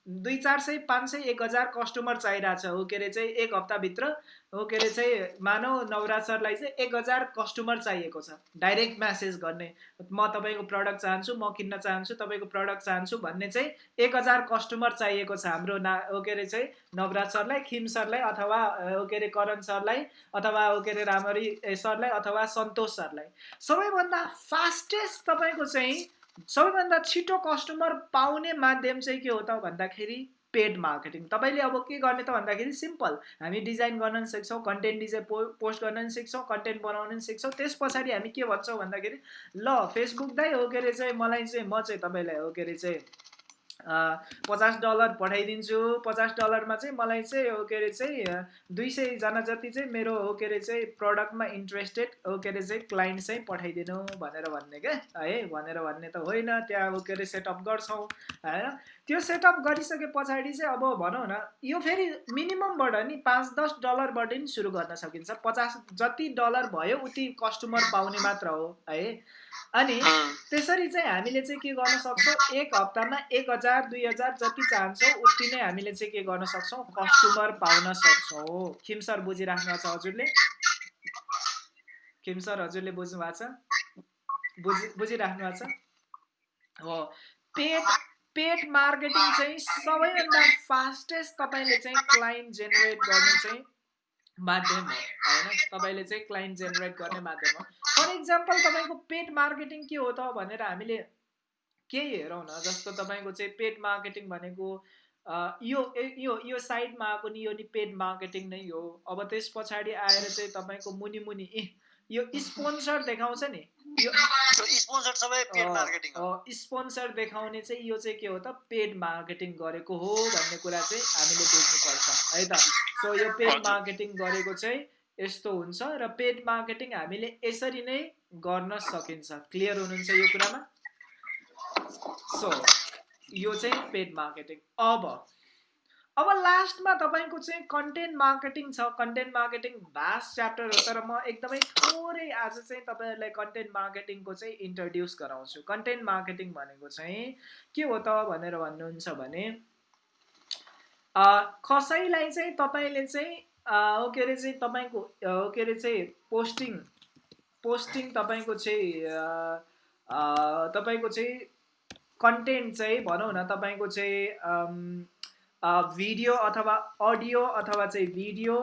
Speaker 3: दुई चार सय पाँच सय एक हजार कस्टमर चाहिरहेछ हो के अरे चाहिँ एक हप्ताभित्र। हो के अरे चाहिँ मानव नवराज सरलाई चाहिँ एक हजार कस्टमर चाहिएको छ। डाइरेक्ट म्यासेज गर्ने। म तपाईँको प्रडक्ट चाहन्छु म किन्न चाहन्छु तपाईँको प्रडक्ट चाहन्छु भन्ने चाहिँ एक हजार कस्टमर चाहिएको छ हाम्रो ना हो के अरे चाहिँ नवराज सरलाई खिम सरलाई अथवा हो के अरे करण सरलाई अथवा हो के अरे रामरी सरलाई अथवा सन्तोष सरलाई। सबैभन्दा फास्टेस्ट तपाईँको चाहिँ सबैभन्दा छिटो कस्टमर पाउने माध्यम चाहिँ के हो त भन्दाखेरि पेड मार्केटिङ तपाईँले अब के गर्ने त भन्दाखेरि सिम्पल हामी डिजाइन गर्न पनि सिक्छौँ कन्टेन्ट डिजाइन पो पोस्ट गर्न पनि सिक्छौँ कन्टेन्ट बनाउन पनि सिक्छौँ। त्यस पछाडि हामी के भन्छौँ भन्दाखेरि ल फेसबुक दाइ हो के अरे चाहिँ मलाई चाहिँ म चाहिँ तपाईँलाई हो के अरे चाहिँ पचास डलर पठाइदिन्छु। पचास डलरमा चाहिँ मलाई चाहिँ हो के अरे चाहिँ दुई सयजना जति चाहिँ मेरो हो के अरे चाहिँ प्रडक्टमा इन्ट्रेस्टेड हो के अरे चाहिँ क्लाइन्ट चाहिँ पठाइदिनु भनेर भन्ने क्या। है भनेर भन्ने त होइन। त्यहाँ हो के अरे सेटअप गर्छौँ होइन। त्यो सेटअप गरिसके पछाडि चाहिँ अब भनौँ न यो फेरि मिनिममबाट नि पाँच दस डलरबाट नि सुरु गर्न सकिन्छ। पचास जति डलर भयो उति कस्टमर पाउने मात्र हो है। अनि त्यसरी चाहिँ हामीले चाहिँ के गर्न सक्छौँ? एक हप्तामा एक हजार दुई हजार जति चाहन्छौँ उति नै हामीले चाहिँ के गर्न सक्छौँ? कस्टमर पाउन सक्छौँ। खिम सर बुझिराख्नु छ हजुरले? खिम सर हजुरले बुझ्नु भएको छ? बुझि बुझिराख्नु भएको छ? हो। पेड पेड मार्केटिङ चाहिँ सबैभन्दा फास्टेस्ट तपाईँले चाहिँ क्लाइन्ट जेनेरेट गर्नु चाहिँ माध्यम हो होइन? तपाईँले चाहिँ क्लाइन्ट जेनेरेट गर्ने माध्यम हो। फर इक्जाम्पल तपाईँको पेड मार्केटिङ के हो त भनेर हामीले केही हेरौँ न? जस्तो तपाईँको चाहिँ पेड मार्केटिङ भनेको यो यो यो साइडमा आएको नि यो नि पेड मार्केटिङ नै हो। अब त्यस पछाडि आएर चाहिँ तपाईँको मुनि मुनि ए यो स्पोन्सर देखाउँछ नि। यो
Speaker 1: स्पोन्सर
Speaker 3: देखाउने चाहिँ यो चाहिँ के हो त? पेड मार्केटिङ गरेको हो भन्ने कुरा चाहिँ हामीले बुझ्नुपर्छ है त? सो यो पेड मार्केटिङ गरेको चाहिँ यस्तो हुन्छ र पेड मार्केटिङ हामीले यसरी नै गर्न सकिन्छ। क्लियर हुनुहुन्छ यो कुरामा? सो यो चाहिँ पेड मार्केटिङ अब अब लास्टमा तपाईँको चाहिँ कन्टेन्ट मार्केटिङ छ। कन्टेन्ट मार्केटिङ भास्ट च्याप्टर हो तर म एकदमै थोरै आज चाहिँ तपाईँहरूलाई कन्टेन्ट मार्केटिङको चाहिँ इन्ट्रोड्युस गराउँछु। कन्टेन्ट मार्केटिङ भनेको चाहिँ के हो त भनेर भन्नुहुन्छ भने कसैलाई चाहिँ तपाईँले चाहिँ के अरे चाहिँ तपाईँको के अरे चाहिँ पोस्टिङ पोस्टिङ तपाईँको चाहिँ तपाईँको चाहिँ कन्टेन्ट चाहिँ भनौँ न तपाईँको चाहिँ भिडियो अथवा अडियो अथवा चाहिँ भिडियो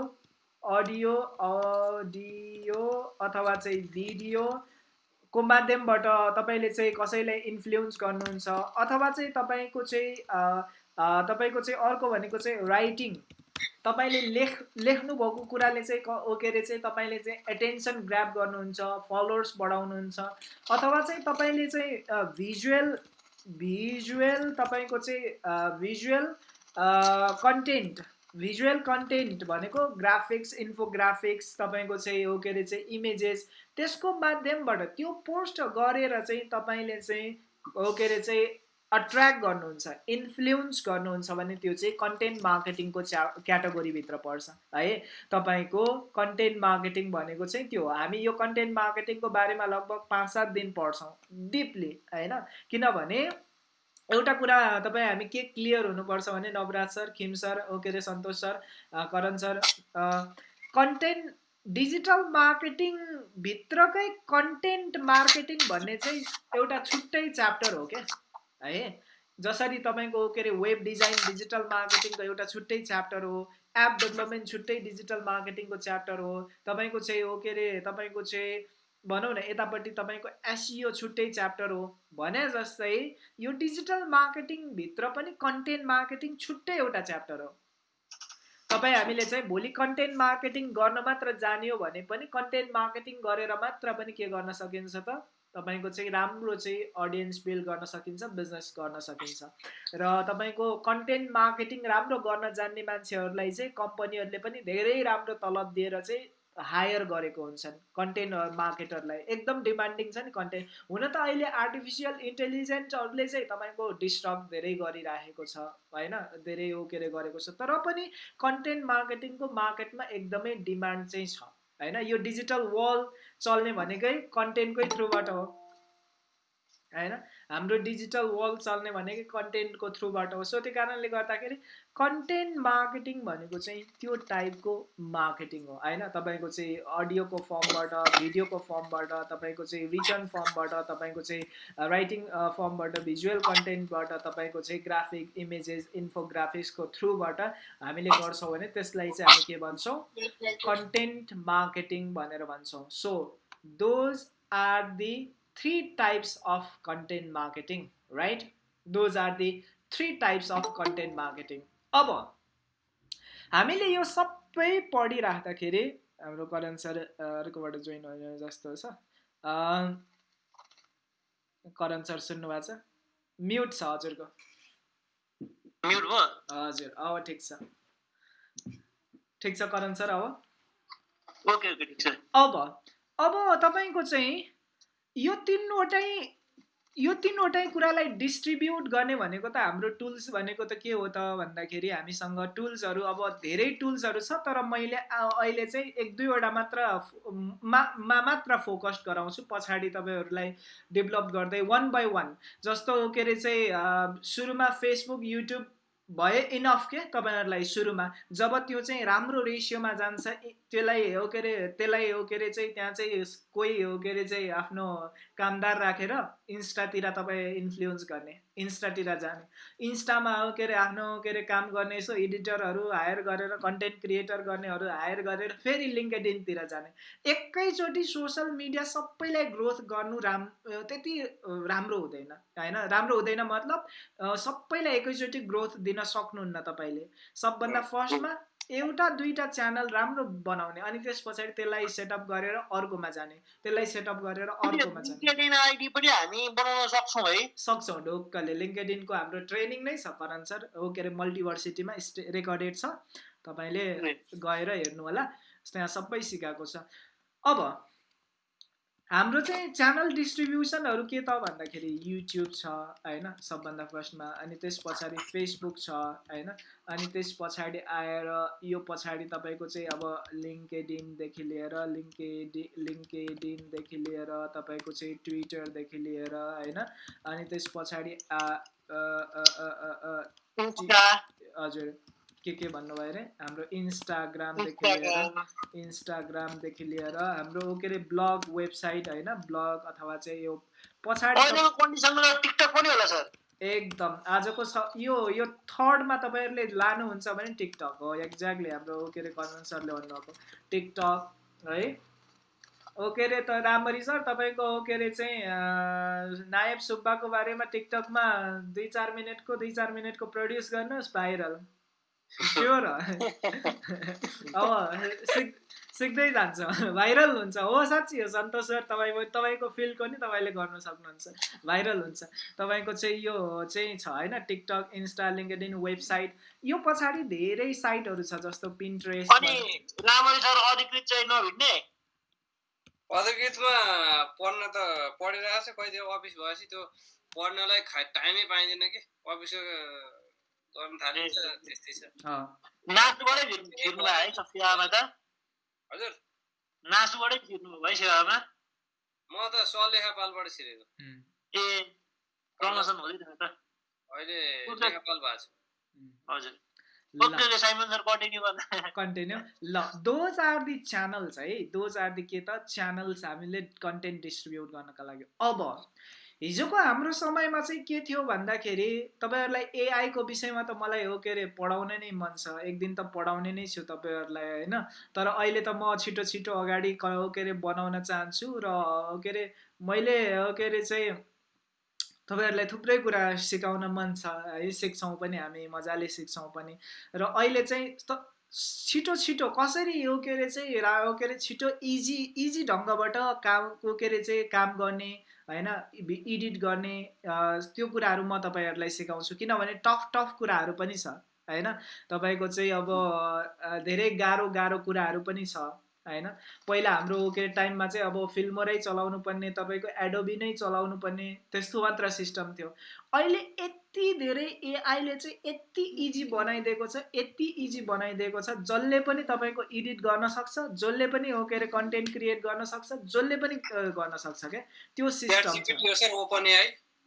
Speaker 3: अडियो अडियो अथवा चाहिँ भिडियोको माध्यमबाट तपाईँले चाहिँ कसैलाई इन्फ्लुएन्स गर्नुहुन्छ अथवा चाहिँ तपाईँको चाहिँ तपाईँको चाहिँ अर्को भनेको चाहिँ राइटिङ तपाईँले लेख लेख्नुभएको कुराले चाहिँ के अरे चाहिँ तपाईँले चाहिँ एटेन्सन ग्राप गर्नुहुन्छ फलोवर्स बढाउनुहुन्छ अथवा चाहिँ तपाईँले चाहिँ भिजुअल भिजुअल तपाईँको चाहिँ भिजुअल कन्टेन्ट भिजुअल कन्टेन्ट भनेको ग्राफिक्स इन्फोग्राफिक्स तपाईँको चाहिँ हो के अरे चाहिँ इमेजेस त्यसको माध्यमबाट त्यो पोस्ट गरेर चाहिँ तपाईँले चाहिँ हो के अरे चाहिँ अट्र्याक्ट गर्नुहुन्छ इन्फ्लुएन्स गर्नुहुन्छ भने त्यो चाहिँ कन्टेन्ट मार्केटिङको च्या क्याटेगोरीभित्र पर्छ है? तपाईँको कन्टेन्ट मार्केटिङ भनेको चाहिँ त्यो हामी यो कन्टेन्ट मार्केटिङको बारेमा लगभग पाँच सात दिन पढ्छौँ डिपली होइन? किनभने एउटा कुरा तपाईँ हामी के क्लियर हुनुपर्छ भने Navraj sir Khim sir okay अरे Santosh sir Karan sir content digital marketing भित्रकै content marketing भन्ने चाहिँ एउटा छुट्टै च्याप्टर हो क्या? है? जसरी तपाईँको के अरे वेब डिजाइन डिजिटल मार्केटिङको एउटा छुट्टै च्याप्टर हो एप डेभलपमेन्ट छुट्टै डिजिटल मार्केटिङको च्याप्टर हो तपाईँको चाहिँ हो के अरे तपाईँको चाहिँ भनौँ न यतापट्टि तपाईँको एसिओ छुट्टै च्याप्टर हो भने जस्तै यो डिजिटल मार्केटिङभित्र पनि कन्टेन्ट मार्केटिङ छुट्टै एउटा च्याप्टर हो। तपाईँ हामीले चाहिँ भोलि कन्टेन्ट मार्केटिङ गर्न मात्र जान्यो भने पनि कन्टेन्ट मार्केटिङ गरेर मात्र पनि के गर्न सकिन्छ त? तपाईँको चाहिँ राम्रो चाहिँ अडियन्स बिल्ड गर्न सकिन्छ बिजनेस गर्न सकिन्छ। र तपाईँको कन्टेन्ट मार्केटिङ राम्रो गर्न जान्ने मान्छेहरूलाई चाहिँ कम्पनीहरूले पनि धेरै राम्रो तलब दिएर चाहिँ हायर गरेको हुन्छन् कन्टेन्ट मार्केटरलाई एकदम डिमान्डिङ छ नि कन्टेन्ट हुन त अहिले आर्टिफिसियल इन्टेलिजेन्सहरूले चाहिँ तपाईँको डिस्टर्ब धेरै गरिराखेको छ होइन? धेरै हो के अरे गरेको छ। तर पनि कन्टेन्ट मार्केटिङको मार्केटमा एकदमै डिमान्ड चाहिँ छ। होइन यो डिजिटल वर्ल्ड चल्ने भनेकै कन्टेन्टकै थ्रुबाट हो। होइन? हाम्रो डिजिटल वर्ल्ड चल्ने भनेकै कन्टेन्टको थ्रुबाट हो। सो त्यो कारणले गर्दाखेरि कन्टेन्ट मार्केटिङ भनेको चाहिँ त्यो टाइपको मार्केटिङ हो होइन? तपाईँको चाहिँ अडियोको फर्मबाट भिडियोको फर्मबाट तपाईँको चाहिँ रिटर्न फर्मबाट तपाईँको चाहिँ राइटिङ फर्मबाट भिजुअल कन्टेन्टबाट तपाईँको चाहिँ ग्राफिक इमेजेस इन्फोग्राफिक्सको थ्रुबाट हामीले गर्छौँ भने त्यसलाई चाहिँ हामी के भन्छौँ? कन्टेन्ट मार्केटिङ भनेर भन्छौँ। So those are the three types of content marketing right? Those are the three types of content marketing. अब हामीले यो सबै पढिराख्दाखेरि हाम्रो करण सर अर्कोबाट जोइन होइन जस्तो छ। करण सर सुन्नुभएको छ? म्युट छ हजुरको। हजुर अब ठिक छ। ठिक छ करण सर
Speaker 1: अब? ओके ओके ठिक छ।
Speaker 3: अब अब तपाईँको चाहिँ यो तिनवटै यो तिनवटै कुरालाई डिस्ट्रिब्युट गर्ने भनेको त हाम्रो टुल्स भनेको त के हो त भन्दाखेरि हामीसँग टुल्सहरू अब धेरै टुल्सहरू छ तर मैले अहिले चाहिँ एक दुईवटा मात्र मा मात्र फोकस गराउँछु। पछाडि तपाईँहरूलाई डेभलप गर्दै वान बाई वान जस्तो के अरे चाहिँ सुरुमा फेसबुक युट्युब भए इनफ के तपाईँहरूलाई सुरुमा। जब त्यो चाहिँ राम्रो रेसियोमा जान्छ त्यसलाई हो के अरे त्यसलाई हो के अरे चाहिँ त्यहाँ चाहिँ कोही हो के अरे चाहिँ आफ्नो कामदार राखेर इन्स्टातिर तपाईँ इन्फ्लुएन्स गर्ने इन्स्टातिर जाने। इन्स्टामा हो के अरे आफ्नो के अरे काम गर्ने यसो एडिटरहरू हायर गरेर कन्टेन्ट क्रिएटर गर्नेहरू हायर गरेर फेरि लिङ्केडिनतिर जाने। एकैचोटि सोसियल मिडिया सबैलाई ग्रोथ गर्नु राम त्यति राम्रो हुँदैन होइन? राम्रो हुँदैन मतलब सबैलाई एकैचोटि ग्रोथ दिन सक्नुहुन्न तपाईँले। सबभन्दा फर्स्टमा एउटा दुईवटा च्यानल राम्रो बनाउने अनि त्यस पछाडि त्यसलाई सेटअप गरेर अर्कोमा जाने। त्यसलाई सेटअप गरेर अर्कोमा जाने।
Speaker 1: आइडी पनि हामी बनाउन सक्छौँ है।
Speaker 3: सक्छौँ ढोक्कले लिङ्केडिनको हाम्रो ट्रेनिङ नै छ करण सर। हो के अरे मल्टिभर्सिटीमा स्टे रेकर्डेड छ। तपाईँले गएर हेर्नु होला त्यहाँ सबै सिकाएको छ। अब हाम्रो चाहिँ च्यानल डिस्ट्रिब्युसनहरू के त भन्दाखेरि युट्युब छ होइन सबभन्दा फर्स्टमा अनि त्यस पछाडि फेसबुक छ होइन अनि त्यस पछाडि आएर यो पछाडि तपाईँको चाहिँ अब लिङ्केडिनदेखि लिएर लिङ्केडि लिङ्केडिनदेखि लिएर तपाईँको चाहिँ ट्विटरदेखि लिएर होइन अनि त्यस पछाडि हजुर। के के भन्नुभयो अरे? हाम्रो इन्स्टाग्रामदेखि लिएर इन्स्टाग्रामदेखि लिएर हाम्रो के अरे ब्लग वेबसाइट होइन? ब्लग अथवा चाहिँ यो पछाडि एकदम। आजको छ यो यो थर्डमा तपाईँहरूले लानुहुन्छ भने टिकटक हो। एक्ज्याक्टली हाम्रो के अरे कन्भन सरले भन्नुभएको। टिकटक है। ओके अरे त राम्ररी सर तपाईँको के अरे चाहिँ नायब सुब्बाको बारेमा टिकटकमा दुई चार मिनटको दुई चार मिनटको प्रड्युस गर्नुहोस् भाइरल। स्योर अब सिक सिक्दै जान्छ। भाइरल हुन्छ। हो साँच्ची हो। सन्तोष सर तपाईँ तपाईँको फिल्डको नि तपाईँले गर्न सक्नुहुन्छ। भाइरल हुन्छ। तपाईँको चाहिँ यो चाहिँ छ होइन? टिकटक इन्स्टा लिङ्कडिन वेबसाइट यो पछाडि धेरै साइटहरू छ जस्तो पिन्ट्रेस्ट
Speaker 2: अधिकृतमा पढ्न त पढिरहेको छ कहिले अफिस भएपछि त्यो पढ्नलाई टाइमै पाइँदैन कि। अफिस
Speaker 1: नासुबाटै छिर्नु भयो है सेवामा त।
Speaker 2: हजुर।
Speaker 1: नासुबाटै छिर्नु भयो है सेवामा।
Speaker 2: म त सलेखापालबाट छिरेको।
Speaker 1: ए प्रमोसन त।
Speaker 2: अहिले लेखापाल भएको छु।
Speaker 1: हजुर। कन्टिन्यू
Speaker 3: ल दोज आर दि च्यानल्स है। दोज आर दि के त? च्यानल्स हामीले कन्टेन्ट डिस्ट्रिब्युट गर्नका लागि। अब हिजोको हाम्रो समयमा चाहिँ के थियो भन्दाखेरि तपाईँहरूलाई एआईको विषयमा त मलाई हो के अरे पढाउन नै मन छ। एक दिन त पढाउने नै छु तपाईँहरूलाई होइन? तर अहिले त म छिटो छिटो अगाडि हो के अरे बनाउन चाहन्छु र के अरे मैले हो के अरे चाहिँ तपाईँहरूलाई थुप्रै कुरा सिकाउन मन छ है? सिक्छौँ पनि हामी मजाले सिक्छौँ पनि। र अहिले चाहिँ छिटो छिटो कसरी यो के अरे चाहिँ के अरे छिटो इजी इजी ढङ्गबाट काम के अरे चाहिँ काम गर्ने होइन? एडिट गर्ने त्यो कुराहरू म तपाईँहरूलाई सिकाउँछु। किनभने टफ टफ कुराहरू पनि छ होइन? तपाईँको चाहिँ अब धेरै गाह्रो गाह्रो कुराहरू पनि छ होइन? पहिला हाम्रो के टाइममा चाहिँ अब फिल्मरै चलाउनु पर्ने तपाईँको एडोबी नै चलाउनु पर्ने त्यस्तो मात्र सिस्टम थियो। अहिले यति धेरै एआईले चाहिँ यति इजी बनाइदिएको छ यति इजी बनाइदिएको छ जसले पनि तपाईँको एडिट गर्न सक्छ जसले पनि हो के अरे कन्टेन्ट क्रिएट गर्न सक्छ जसले पनि गर्न सक्छ क्या? त्यो सिस्टम
Speaker 2: ओपन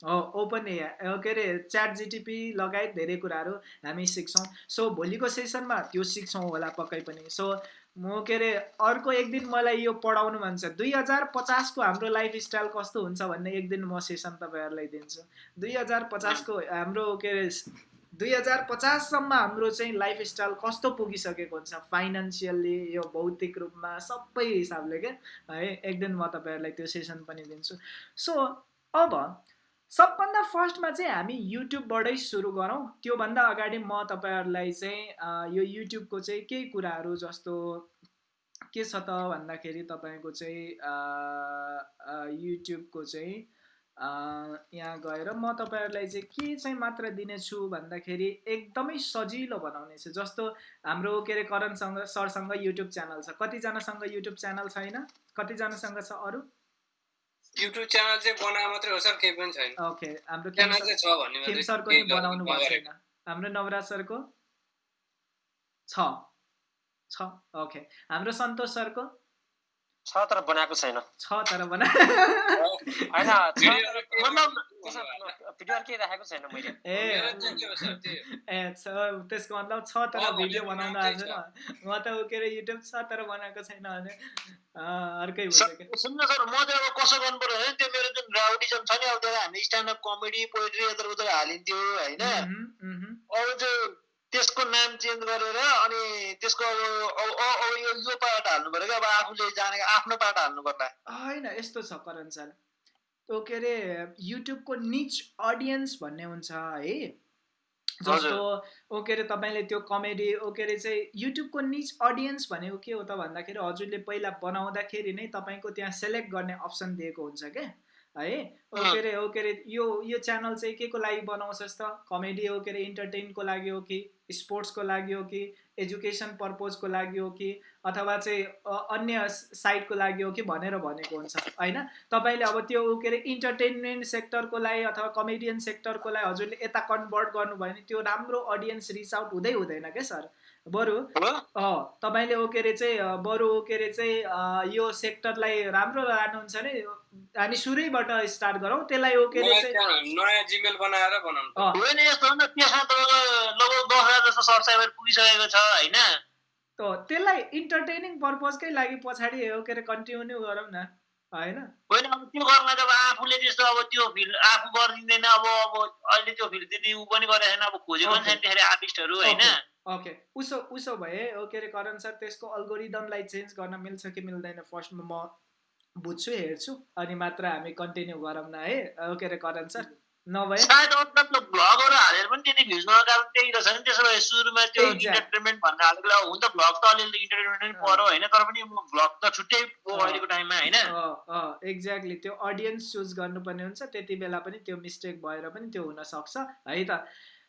Speaker 3: हो ओपन ए के अरे च्याट जिटिपी लगायत धेरै कुराहरू हामी सिक्छौँ। सो भोलिको सेसनमा त्यो सिक्छौँ होला पक्कै पनि। सो म के अरे अर्को एक दिन मलाई यो पढाउनु मन छ। दुई हजार पचासको हाम्रो लाइफ स्टाइल कस्तो हुन्छ भन्ने एक दिन म सेसन तपाईँहरूलाई दिन्छु। दुई हजार पचासको हाम्रो के अरे दुई हजार पचाससम्म हाम्रो चाहिँ लाइफ स्टाइल कस्तो पुगिसकेको हुन्छ? फाइनेन्सियल्ली यो भौतिक रूपमा सबै हिसाबले क्या है एक दिन म तपाईँहरूलाई त्यो सेसन पनि दिन्छु। सो अब सबभन्दा फर्स्टमा चाहिँ हामी युट्युबबाटै सुरु गरौँ। त्योभन्दा अगाडि म तपाईँहरूलाई चाहिँ यो युट्युबको चाहिँ केही कुराहरू जस्तो के छ त भन्दाखेरि तपाईँको चाहिँ युट्युबको चाहिँ यहाँ गएर म तपाईँहरूलाई चाहिँ के चाहिँ मात्र दिनेछु भन्दाखेरि एकदमै सजिलो बनाउने छु। जस्तो हाम्रो के अरे करणसँग सरसँग युट्युब च्यानल छ। कतिजनासँग युट्युब च्यानल छैन? कतिजनासँग छ अरू?
Speaker 2: युट्युब च्यानल चाहिँ बनाए मात्रै हो सर केही पनि छैन।
Speaker 3: ओके हाम्रो
Speaker 2: च्यानल चाहिँ छ भन्ने
Speaker 3: खेम सरको नि बनाउनु भएको छैन। हाम्रो नवराज सरको छ। छ ओके हाम्रो सन्तोष सरको
Speaker 5: छ तर बनाएको छैन।
Speaker 3: छ तर बना
Speaker 5: राखेको छैन मैले?
Speaker 3: ए। छ त्यसको मतलब छ तर
Speaker 2: अँ,
Speaker 3: भिडियो बनाउनु म त ऊ के अरे युट्युब छ तर बनाएको छैन अर्कै भइसक्यो।
Speaker 1: सुन्नु सर म चाहिँ अब कसो गर्नु पर्यो भने त्यो मेरो जुन राउडिजम छ नि अब हामी स्ट्यान्डअप कमेडी यता उता हालिन्थ्यो होइन। अब त्यसको नाम चेन्ज गरेर अनि त्यसको अब यो यो पार्ट हाल्नु पर्यो क्या? अब आफूले जानेको आफ्नो पार्ट हाल्नु पर्ला।
Speaker 3: होइन यस्तो छ करण सर। त्यो के अरे युट्युबको निच अडियन्स भन्ने हुन्छ है। जस्तो ओ के अरे तपाईँले त्यो कमेडी ओ के अरे चाहिँ युट्युबको निच अडियन्स भनेको के हो त भन्दाखेरि हजुरले पहिला बनाउँदाखेरि नै तपाईँको त्यहाँ सेलेक्ट गर्ने अप्सन दिएको हुन्छ क्या। है? ओ के अरे ओ के अरे यो यो च्यानल चाहिँ के को लागि बनाउँछस् त? कमेडी हो के अरे इन्टरटेनको लागि हो कि स्पोर्ट्सको लागि हो कि एजुकेसन पर्पोजको लागि हो कि अथवा चाहिँ अन्य साइडको लागि हो कि भनेर भनेको हुन्छ होइन? तपाईँले अब त्यो के अरे इन्टरटेनमेन्ट सेक्टरको लागि अथवा कमेडियन सेक्टरको लागि हजुरले यता कन्भर्ट गर्नुभयो भने त्यो राम्रो अडियन्स रिच आउट हुँदै हुँदैन क्या सर? बरु तपाईँले ओ के अरे चाहिँ बरु ओ के अरे चाहिँ यो सेक्टरलाई राम्रो लानुहुन्छ भने हामी सुरैबाट स्टार्ट गरौँ। त्यसलाई ओ के अरे चाहिँ
Speaker 2: च्यानल- नयाँ जिमेल बनाएर बनाउनु
Speaker 1: होइन यस्तो हो त्यसमा तपाईँको लगभग दस हजार जस्तो सब्सक्राइबर पुगिसकेको छ होइन?
Speaker 3: त त्यसलाई इन्टरटेनिङ पर्पजकै लागि पछाडि हो के अरे कन्टिन्यू गरौँ न होइन?
Speaker 1: होइन अब त्यो गर्न त अब आफूले त्यस्तो अब त्यो फिल्ड आफू गरिदिँदैन अब अब अहिले त्यो फिल्ड त्यति ऊ पनि गरेको छैन अब खोजेको पनि छैन त्यसरी आर्टिस्टहरू होइन?
Speaker 3: ओके उसो उसो भए के अरे करण सर त्यसको अल्गोरिदमलाई चेन्ज गर्न मिल्छ कि मिल्दैन फर्स्टमा म बुझ्छु हेर्छु अनि मात्र हामी कन्टिन्यू गरौँ न है? के अरे करण सर? नभए?
Speaker 1: सायद मतलब भ्लगहरू हालेर पनि त्यति भ्युज नआएको कारण त्यही रहेछ नि त्यसो भए सुरुमा त्यो. इन्टरटेनमेन्ट भन्ने हालेको बेला हुन त भ्लग त अलिअलि इन्टरटेनमेन्ट पनि पऱ्यो होइन तर पनि भ्लग त छुट्टै हो
Speaker 3: अँ।
Speaker 1: अहिलेको टाइममा होइन?
Speaker 3: एक्ज्याक्टली त्यो अडियन्स चुज गर्नुपर्ने हुन्छ त्यति बेला पनि त्यो मिस्टेक भएर पनि त्यो हुनसक्छ है त?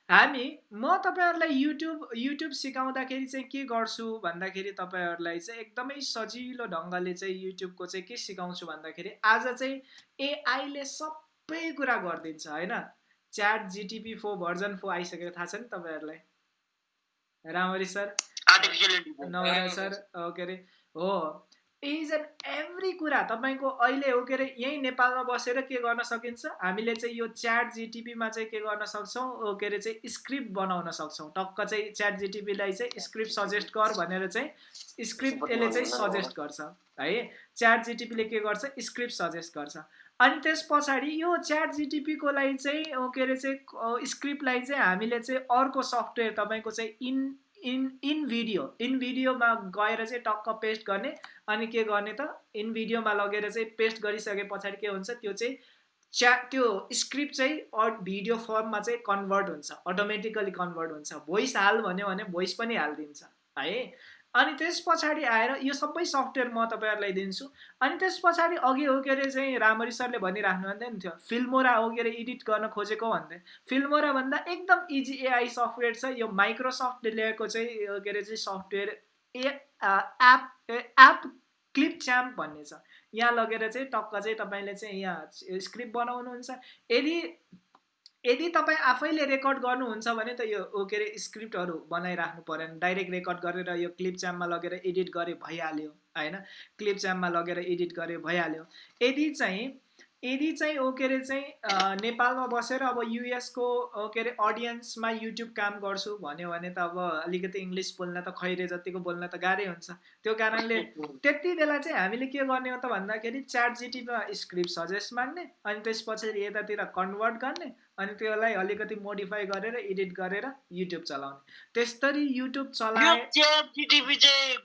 Speaker 3: हामी म तपाईँहरूलाई युट्युब युट्युब सिकाउँदाखेरि चाहिँ के गर्छु भन्दाखेरि तपाईँहरूलाई चाहिँ एकदमै सजिलो ढङ्गले चाहिँ युट्युबको चाहिँ के सिकाउँछु भन्दाखेरि आज चाहिँ एआईले सबै कुरा गरिदिन्छ होइन? च्याट जिटिपी फोर भर्जन फोर आइसकेको थाहा छ नि तपाईँहरूलाई? रामरी सर। नवरा सर। के अरे हो। इज एन्ड एभ्री कुरा तपाईँको अहिले हो के अरे यहीँ नेपालमा बसेर के गर्न सकिन्छ? हामीले चाहिँ यो च्याट जिटिपीमा चाहिँ के गर्न सक्छौँ? के अरे चाहिँ स्क्रिप्ट बनाउन सक्छौँ। टक्क चाहिँ च्याट जिटिपीलाई चाहिँ स्क्रिप्ट सजेस्ट गर भनेर चाहिँ स्क्रिप्ट यसले चाहिँ सजेस्ट गर्छ। है? च्याट जिटिपीले के गर्छ? स्क्रिप्ट सजेस्ट गर्छ। अनि त्यस पछाडि यो च्याट जिटिपीको लागि चाहिँ के अरे चाहिँ स्क्रिप्टलाई चाहिँ हामीले चाहिँ अर्को सफ्टवेयर तपाईँको चाहिँ in in in video in भिडियोमा गएर चाहिँ टक्क पेस्ट गर्ने अनि के गर्ने त? इन भिडियोमा लगेर चाहिँ पेस्ट गरिसके पछाडि के हुन्छ? त्यो चाहिँ च्या त्यो स्क्रिप्ट चाहिँ भिडियो फर्ममा चाहिँ कन्भर्ट हुन्छ। अटोमेटिकली कन्भर्ट हुन्छ। भोइस हाल भन्यो भने भोइस पनि हालिदिन्छ। है? अनि त्यस पछाडि आएर यो सबै सफ्टवेयर म तपाईँहरूलाई दिन्छु। अनि त्यस पछाडि अघि हो के अरे चाहिँ रामरी सरले भनिराख्नु थियो फिल्मोरा हो के अरे एडिट गर्न खोजेको भन्दै। फिल्मोरा भन्दा एकदम इजी एआई सफ्टवेयर छ यो माइक्रोसफ्टले ल्याएको चाहिँ के अरे चाहिँ software a app app Clipchamp भन्ने छ। यहाँ लगेर चाहिँ टक्क चाहिँ तपाईँले चाहिँ यहाँ स्क्रिप्ट बनाउनुहुन्छ। यदि यदि तपाईँ आफैले रेकर्ड गर्नुहुन्छ भने त यो के अरे स्क्रिप्टहरू बनाइराख्नु परेन डाइरेक्ट रेकर्ड गरेर यो क्लिप च्याम्पमा लगेर एडिट गरे भइहाल्यो होइन? क्लिप च्याम्पमा लगेर एडिट गरे भइहाल्यो। यदि चाहिँ यदि चाहिँ ओ के अरे चाहिँ नेपालमा बसेर अब युएसको के अरे अडियन्समा युट्युब काम गर्छु भन्यो भने त अब अलिकति इङ्ग्लिस बोल्न त खैरे जतिको बोल्न त गाह्रै हुन्छ। त्यो कारणले त्यति बेला चाहिँ हामीले के गर्ने हो त भन्दाखेरि च्याट जिटीमा स्क्रिप्ट सजेस्ट माग्ने अनि त्यस पछाडि यतातिर कन्भर्ट गर्ने अनि त्यसलाई अलिकति मोडिफाई गरेर एडिट गरेर युट्युब चलाउने। त्यस्तरी युट्युब
Speaker 1: यो
Speaker 3: चलाए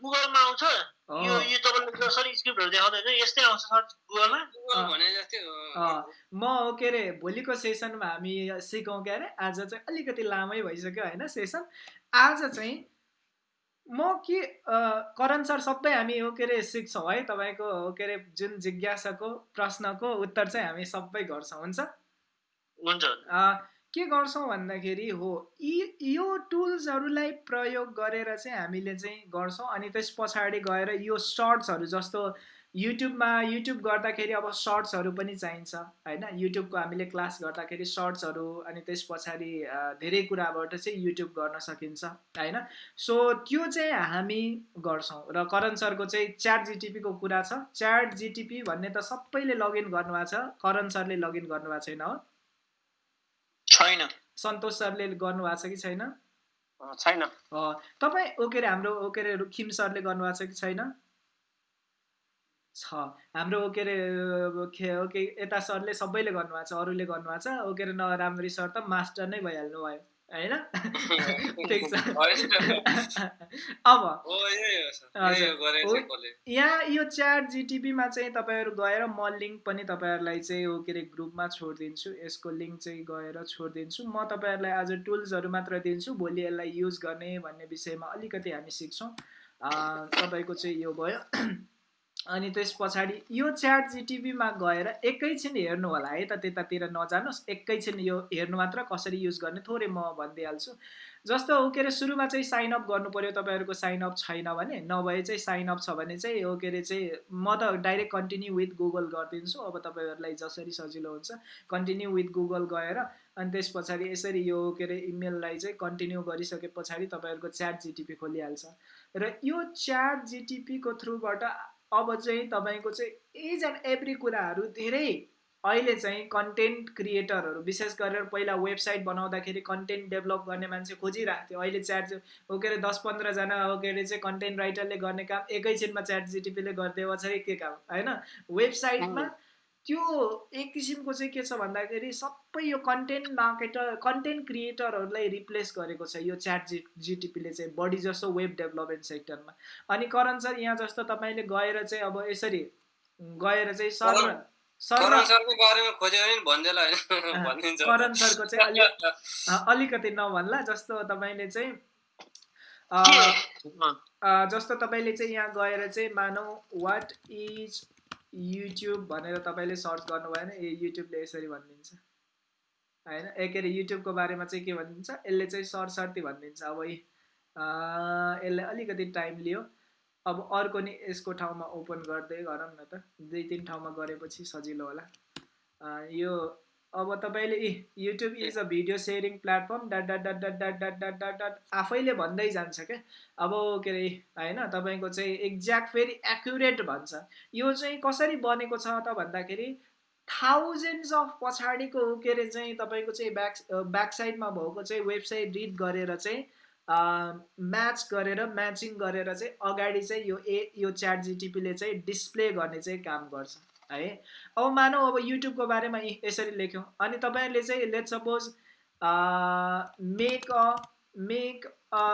Speaker 1: गुगलमा आउँछ? यो यो तपाईँले सरी स्क्रिप्टहरू देखाउँदैन यस्तै आउँछ सर गुगलमा
Speaker 2: गुगल। भने जस्तै
Speaker 3: म के अरे भोलिको सेसनमा हामी सिकौँ के अरे आज चाहिँ अलिकति लामै भइसक्यो होइन सेसन आज चाहिँ म के करण सर सबै हामी हो के अरे सिक्छौँ है तपाईँको हो के अरे जुन जिज्ञासाको प्रश्नको उत्तर चाहिँ हामी सबै गर्छौँ हुन्छ
Speaker 1: हुन्छ
Speaker 3: अ, के गर्छौँ भन्दाखेरि हो यी यो टुल्सहरूलाई प्रयोग गरेर चाहिँ हामीले चाहिँ गर्छौँ। अनि त्यस पछाडि गएर यो सर्ट्सहरू जस्तो युट्युबमा युट्युब गर्दाखेरि अब सर्ट्सहरू पनि चाहिन्छ होइन? युट्युबको हामीले क्लास गर्दाखेरि सर्ट्सहरू अनि त्यस पछाडि धेरै कुराबाट चाहिँ युट्युब गर्न सकिन्छ होइन? सो त्यो चाहिँ हामी गर्छौँ र करण सरको चाहिँ च्याट जिटिपीको कुरा छ। च्याट जिटिपी भन्ने त सबैले लगइन गर्नुभएको छ करण सरले लगइन गर्नुभएको छैन हो।
Speaker 1: छैन।
Speaker 3: सन्तोष सरले गर्नुभएको छ कि छैन?
Speaker 5: छैन।
Speaker 3: तपाईँ ओ के अरे हाम्रो ओ के अरे रुखिम सरले गर्नुभएको छ कि छैन? छ। हाम्रो ओ के अरे खे ओके यता सरले सबैले गर्नुभएको छ अरूले गर्नुभएको छ ओ के अरे नराम्ररी सर त मास्टर नै भइहाल्नु भयो होइन? ठिक छ। अब।
Speaker 2: यही
Speaker 3: यो च्याट जिटिपीमा चाहिँ तपाईँहरू गएर म लिङ्क पनि तपाईँहरूलाई चाहिँ हो के अरे ग्रुपमा छोडिदिन्छु। यसको लिङ्क चाहिँ गएर छोडिदिन्छु। म तपाईँहरूलाई आज टुल्सहरू मात्र दिन्छु। भोलि यसलाई युज गर्ने भन्ने विषयमा अलिकति हामी सिक्छौँ। तपाईँको चाहिँ यो भयो। अनि त्यस पछाडि यो च्याट जिटिपीमा गएर एकैछिन हेर्नु होला। है त त्यतातिर नजानुहोस्। एकैछिन यो हेर्नु मात्र कसरी युज गर्ने? थोरै म भनिदिइहाल्छु। जस्तो हो के अरे सुरुमा चाहिँ साइन अप गर्नु पऱ्यो तपाईँहरूको साइन अप छैन भने। नभए चाहिँ साइन अप छ भने चाहिँ हो के अरे चाहिँ म त डाइरेक्ट कन्टिन्यू विथ गुगल गरिदिन्छु। अब तपाईँहरूलाई जसरी सजिलो हुन्छ कन्टिन्यू विथ गुगल गएर अनि त्यस पछाडि यसरी यो के अरे इमेललाई चाहिँ कन्टिन्यू गरिसके पछाडि तपाईँहरूको च्याट जिटिपी खोलिहाल्छ। र यो च्याट जिटिपीको थ्रुबाट अब चाहिँ तपाईँको चाहिँ एज एन्ड एभ्री कुराहरू धेरै अहिले चाहिँ कन्टेन्ट क्रिएटरहरू विशेष गरेर पहिला वेबसाइट बनाउँदाखेरि कन्टेन्ट डेभलप गर्ने मान्छे खोजिरहेको थियो। अहिले च्याट हो के अरे दस पन्ध्रजना हो के अरे चाहिँ कन्टेन्ट राइटरले गर्ने काम एकैछिनमा च्याट जिटिपीले गरिदियो चाहिँ के काम? होइन? वेबसाइटमा त्यो एक किसिमको चाहिँ के छ भन्दाखेरि सबै यो कन्टेन्ट मार्केटर कन्टेन्ट क्रिएटरहरूलाई रिप्लेस गरेको छ यो च्याट जि जिटिपीले चाहिँ बढी जस्तो वेब डेभलपमेन्ट सेक्टरमा अनि करण सर यहाँ जस्तो तपाईँले गएर चाहिँ अब यसरी गएर चाहिँ सर सर
Speaker 2: करण सरको बारेमा खोज्यो भने नि भनिदिएला होइन भनिदिन्छ
Speaker 3: करण सरको चाहिँ अलिकति नभन्ला जस्तो तपाईँले चाहिँ जस्तो तपाईँले चाहिँ यहाँ गएर चाहिँ मानौ वाट इज युट्युब भनेर तपाईँले सर्च गर्नुभयो भने ए युट्युबले यसरी भनिदिन्छ। होइन? ए के अरे युट्युबको बारेमा चाहिँ के भनिदिन्छ? यसले चाहिँ सर्ट सर्ती भनिदिन्छ। अब यसले अलिकति टाइम लियो। अब अर्को नि यसको ठाउँमा ओपन गर्दै गरौँ न त। दुई तिन ठाउँमा गरेपछि सजिलो होला। यो अब तपाईँले इ YouTube is a video sharing platform dot dot dot dot dot dot dot dot dot आफैले भन्दै जान्छ क्या। अब के अरे होइन तपाईँको चाहिँ एक्ज्याक्ट फेरि एक्युरेट भन्छ। यो चाहिँ कसरी बनेको छ त भन्दाखेरि थाउजन्ड्स अफ पछाडिको के अरे चाहिँ तपाईँको चाहिँ ब्याक ब्याक साइडमा भएको चाहिँ वेबसाइट रिड गरेर चाहिँ म्याच गरेर म्याचिङ गरेर चाहिँ अगाडि चाहिँ यो ए यो च्याट जिटिपीले चाहिँ डिस्प्ले गर्ने चाहिँ काम गर्छ। है। अब मानौ अब युट्युबको बारेमा यसरी लेख्यौँ। अनि तपाईँहरूले चाहिँ let suppose make a make a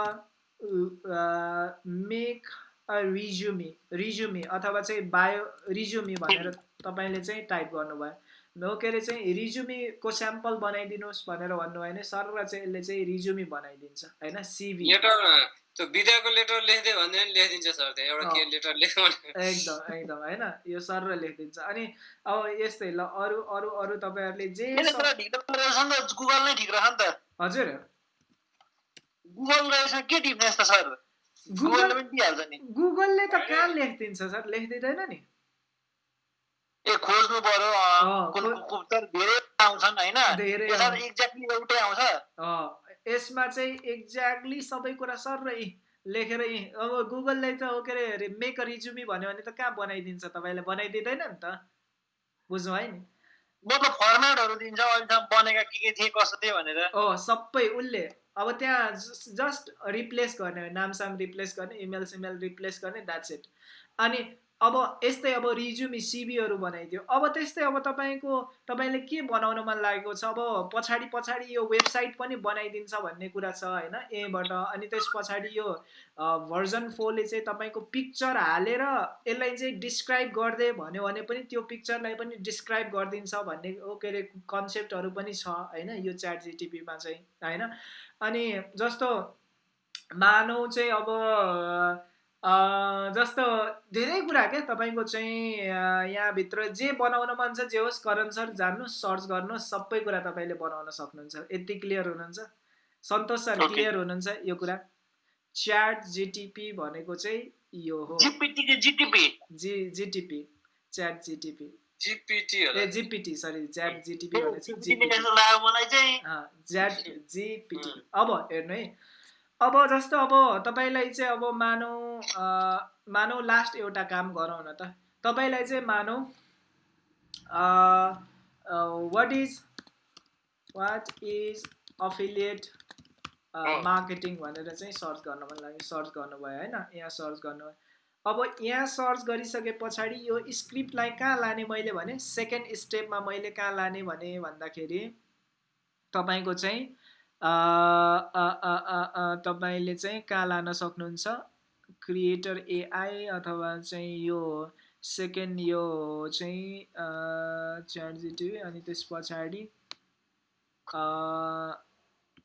Speaker 3: make a resume resume अथवा चाहिँ बायो रिज्युमी भनेर तपाईँले चाहिँ टाइप गर्नुभयो। हो के अरे चाहिँ रिज्युमीको स्याम्पल बनाइदिनुहोस् भनेर भन्नुभयो भने सर चाहिँ यसले चाहिँ रिज्युमी बनाइदिन्छ होइन? सिभी
Speaker 2: त्यो विद्याको लेटर लेख्दै भन्दै पनि लेखिदिन्छ सर त्यहाँ एउटा के लेटर लेख्नु भने।
Speaker 3: एकदम एकदम होइन? यो सर लेखिदिन्छ। अनि अब यस्तै ल अरू अरू अरू तपाईँहरूले जे
Speaker 1: गुगल नै ठिक रहेछ नि त।
Speaker 3: हजुर।
Speaker 1: गुगल रहेछ के टिप्ने त सर? गुगलले
Speaker 3: गुगल
Speaker 1: पनि दिइहाल्छ नि।
Speaker 3: गुगलले त कहाँ लेखिदिन्छ सर? लेखिदिँदैन नि।
Speaker 1: ए खोज्नु पर्यो धेरै आउँछन् होइन। एक्ज्याक्टली एउटै आउँछ।
Speaker 3: अँ, यसमा चाहिँ एक्ज्याक्टली सबै कुरा सर लेखेर यी अब गुगलले त हो के अरे मेक अ रिज्युमी भन्यो भने त कहाँ बनाइदिन्छ? तपाईँलाई बनाइदिँदैन नि त। बुझ्नु है नि?
Speaker 1: मतलब फर्मेटहरू दिन्छ अहिलेसम्म बनेका के के थिए कस्तो थिए भनेर।
Speaker 3: ओ सबै उसले। अब त्यहाँ जस्ट रिप्लेस गर्ने हो नामसाम रिप्लेस गर्ने इमेल सिमेल रिप्लेस गर्ने द्याट्स इट अनि अब यस्तै अब रिज्युमी सिबीहरू बनाइदियो अब त्यस्तै अब तपाईँको तपाईँले के बनाउन मन लागेको छ? अब पछाडि पछाडि यो वेबसाइट पनि बनाइदिन्छ भन्ने कुरा छ होइन? एबाट अनि त्यस पछाडि यो भर्जन फोरले चाहिँ तपाईँको पिक्चर हालेर यसलाई चाहिँ डिस्क्राइब गर्दै भन्यो भने पनि त्यो पिक्चरलाई पनि डिस्क्राइब गरिदिन्छ भन्ने के अरे कन्सेप्टहरू पनि छ होइन? यो च्याट जिटिपीमा चाहिँ होइन? अनि जस्तो मानौ चाहिँ अब जस्तो धेरै कुरा क्या तपाईँको चाहिँ यहाँभित्र जे बनाउन मन छ जे होस् करण सर जान्नुहोस् सर्च गर्नुहोस् सबै कुरा तपाईँले बनाउन सक्नुहुन्छ। यति क्लियर हुनुहुन्छ? सन्तोष सर
Speaker 1: Okay.
Speaker 3: क्लियर हुनुहुन्छ यो कुरा? च्याट जिटिपी भनेको चाहिँ यो हो। G GTP chat GTP. A GPT sorry GTP भनेको
Speaker 1: जिपिटी.
Speaker 3: अब हेर्नु है। अब जस्तो अब तपाईँलाई चाहिँ अब मानौ मानौ लास्ट एउटा काम गरौँ न त। तपाईँलाई चाहिँ मानौ what is what is affiliate. Marketing भनेर चाहिँ सर्च गर्न मन लाग्यो। सर्च गर्नुभयो होइन? यहाँ सर्च गर्नुभयो। अब यहाँ सर्च गरिसके पछाडि यो स्क्रिप्टलाई कहाँ लाने मैले भने? सेकेन्ड स्टेपमा मैले कहाँ लाने भने भन्दाखेरि तपाईँको चाहिँ तपाईँले चाहिँ कहाँ लान सक्नुहुन्छ? क्रिएटर एआई अथवा चाहिँ यो सेकेन्ड यो चाहिँ च्याट जिटिभी अनि त्यस पछाडि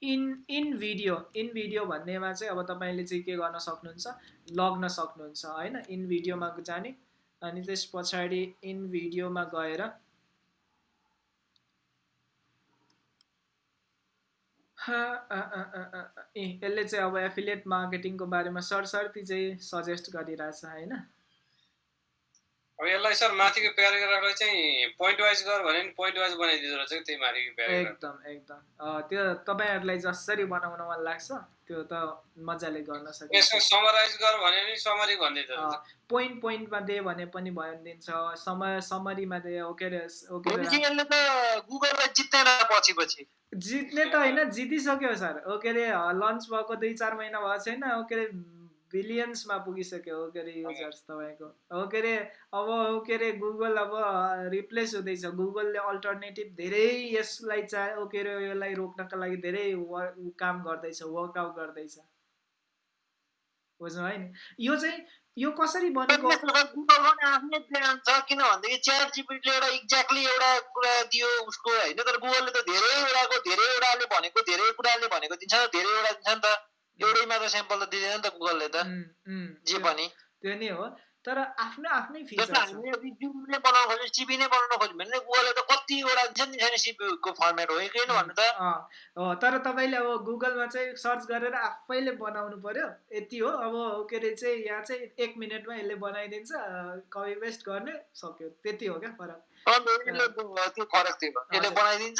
Speaker 3: in in video in video भन्नेमा चाहिँ अब तपाईँले चाहिँ के गर्न सक्नुहुन्छ? लग्न सक्नुहुन्छ होइन? इन भिडियोमा जाने अनि त्यस पछाडि इन भिडियोमा गएर हा, आ, आ, आ, आ, आ, ए यसले चाहिँ अब एफिलिएट मार्केटिङको बारेमा सरसर्ती चाहिँ सजेस्ट गरिरहेछ होइन?
Speaker 2: अब यसलाई सर माथिको प्याराग्राफलाई चाहिँ पोइन्ट वाइज गर भने नि पोइन्ट वाइज बनाइदिँदो रहेछ त्यही माथिको प्याराग्राफ
Speaker 3: एकदम एकदम। अँ, त्यो तपाईँहरूलाई जसरी बनाउन मन लाग्छ? त्यो त मजाले गर्न
Speaker 2: यसको
Speaker 3: सकिन्छ
Speaker 2: समराइज गर भने नि समरी भनिदिँदो रहेछ।
Speaker 3: पोइन्ट पोइन्टमा दे भने पनि भनिदिन्छ समय समरीमा दे ओके रे ओके
Speaker 1: यसले त गुगललाई जित्दैन पछि पछि।
Speaker 3: जित्ने त होइन जितिसक्यो सर। ओके रे लन्च भएको दुई चार महिना भएको छैन। ओके रे बिलियन्समा पुगिसक्यो। ओके अरे युजर्स तपाईँको? ओके अरे अब ओके अरे गुगल अब रिप्लेस हुँदैछ। गुगलले अल्टरनेटिभ धेरै यसलाई चा ओके अरे यसलाई रोक्नका लागि धेरै वर काम गर्दैछ वर्कआउट गर्दैछ। बुझ्नु है नि? यो चाहिँ यो कसरी बनेको
Speaker 1: आफ्नै प्लान छ। किन भनेदेखि च्याट जिपिटीले एउटा एक्ज्याक्टली एउटा कुरा दियो उसको होइन? तर गुगलले त धेरैवटाको धेरैवटाले भनेको धेरै कुराले भनेको दिन्छ धेरैवटा दिन्छ नि त। एउटै मात्र स्याम्पल त दिँदैन नि त। गुगलले त जे पनि।
Speaker 3: त्यो नै हो। तर आफ्नो आफ्नै फिचर
Speaker 1: हामीले रिज्युम नै बनाउन खोज्यो सिबी नै बनाउन खोज्यो भने गुगलले त कतिवटा दिन्छ नि छैन सिबीको फर्मेट हो कि भन्नु त।
Speaker 3: हो तर तपाईँले अब गुगलमा चाहिँ सर्च गरेर आफैले बनाउनु पर्यो। यति हो। अब के अरे चाहिँ यहाँ चाहिँ एक मिनटमा यसले बनाइदिन्छ कपी पेस्ट गर्ने सक्यो। त्यति हो क्या फरक।
Speaker 1: यसले त्यो फरक थियो यसले। बनाइदिन्छ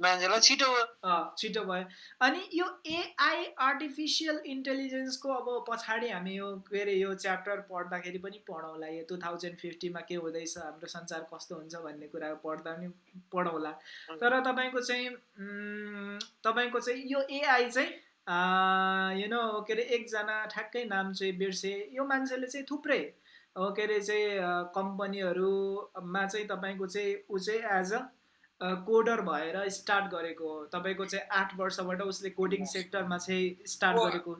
Speaker 1: मान्छेलाई छिटो
Speaker 3: छिटो भयो। अनि यो एआई आर्टिफिसियल इन्टेलिजेन्सको अब पछाडि हामी यो के अरे यो च्याप्टर पढ्दाखेरि पनि पढौँला। यो टु थाउजन्ड फिफ्टीमा के हुँदैछ हाम्रो संसार कस्तो हुन्छ भन्ने कुरा पढ्दा पनि पढौँला। तर तपाईँको चाहिँ तपाईँको चाहिँ यो एआई चाहिँ यु नो के अरे एकजना ठ्याक्कै नाम चाहिँ बिर्से। यो मान्छेले चाहिँ थुप्रै के अरे चाहिँ कम्पनीहरूमा चाहिँ तपाईँको चाहिँ ऊ चाहिँ एज अ कोडर भएर स्टार्ट गरेको हो। तपाईँको चाहिँ आठ वर्षबाट उसले कोडिङ सेक्टरमा चाहिँ स्टार्ट गरेको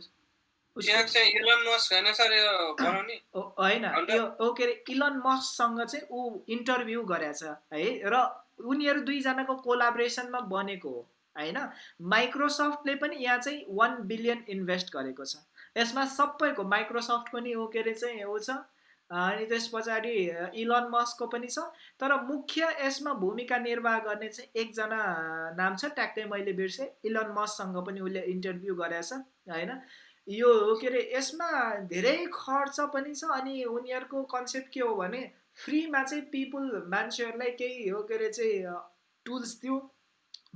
Speaker 2: होइन सर यो
Speaker 3: के अरे इलन मस्कसँग चाहिँ ऊ इन्टरभ्यू गरेछ है। र उनीहरू दुईजनाको कोलाब्रेसनमा बनेको हो होइन। माइक्रोसफ्टले पनि यहाँ चाहिँ वान बिलियन इन्भेस्ट गरेको छ। यसमा सबैको माइक्रोसफ्टको नि ओ के अरे चाहिँ ऊ छ। अनि त्यस पछाडि इलन मस्कको पनि छ। तर मुख्य यसमा भूमिका निर्वाह गर्ने चाहिँ एकजना नाम छ ट्याक्कै मैले बिर्सेँ। इलन मस्कसँग पनि उसले इन्टरभ्यू गरेछ होइन? यो के अरे यसमा धेरै खर्च पनि छ अनि उनीहरूको कन्सेप्ट के हो भने फ्रीमा चाहिँ पिपुल मान्छेहरूलाई केही हो के अरे चाहिँ टुल्स दियो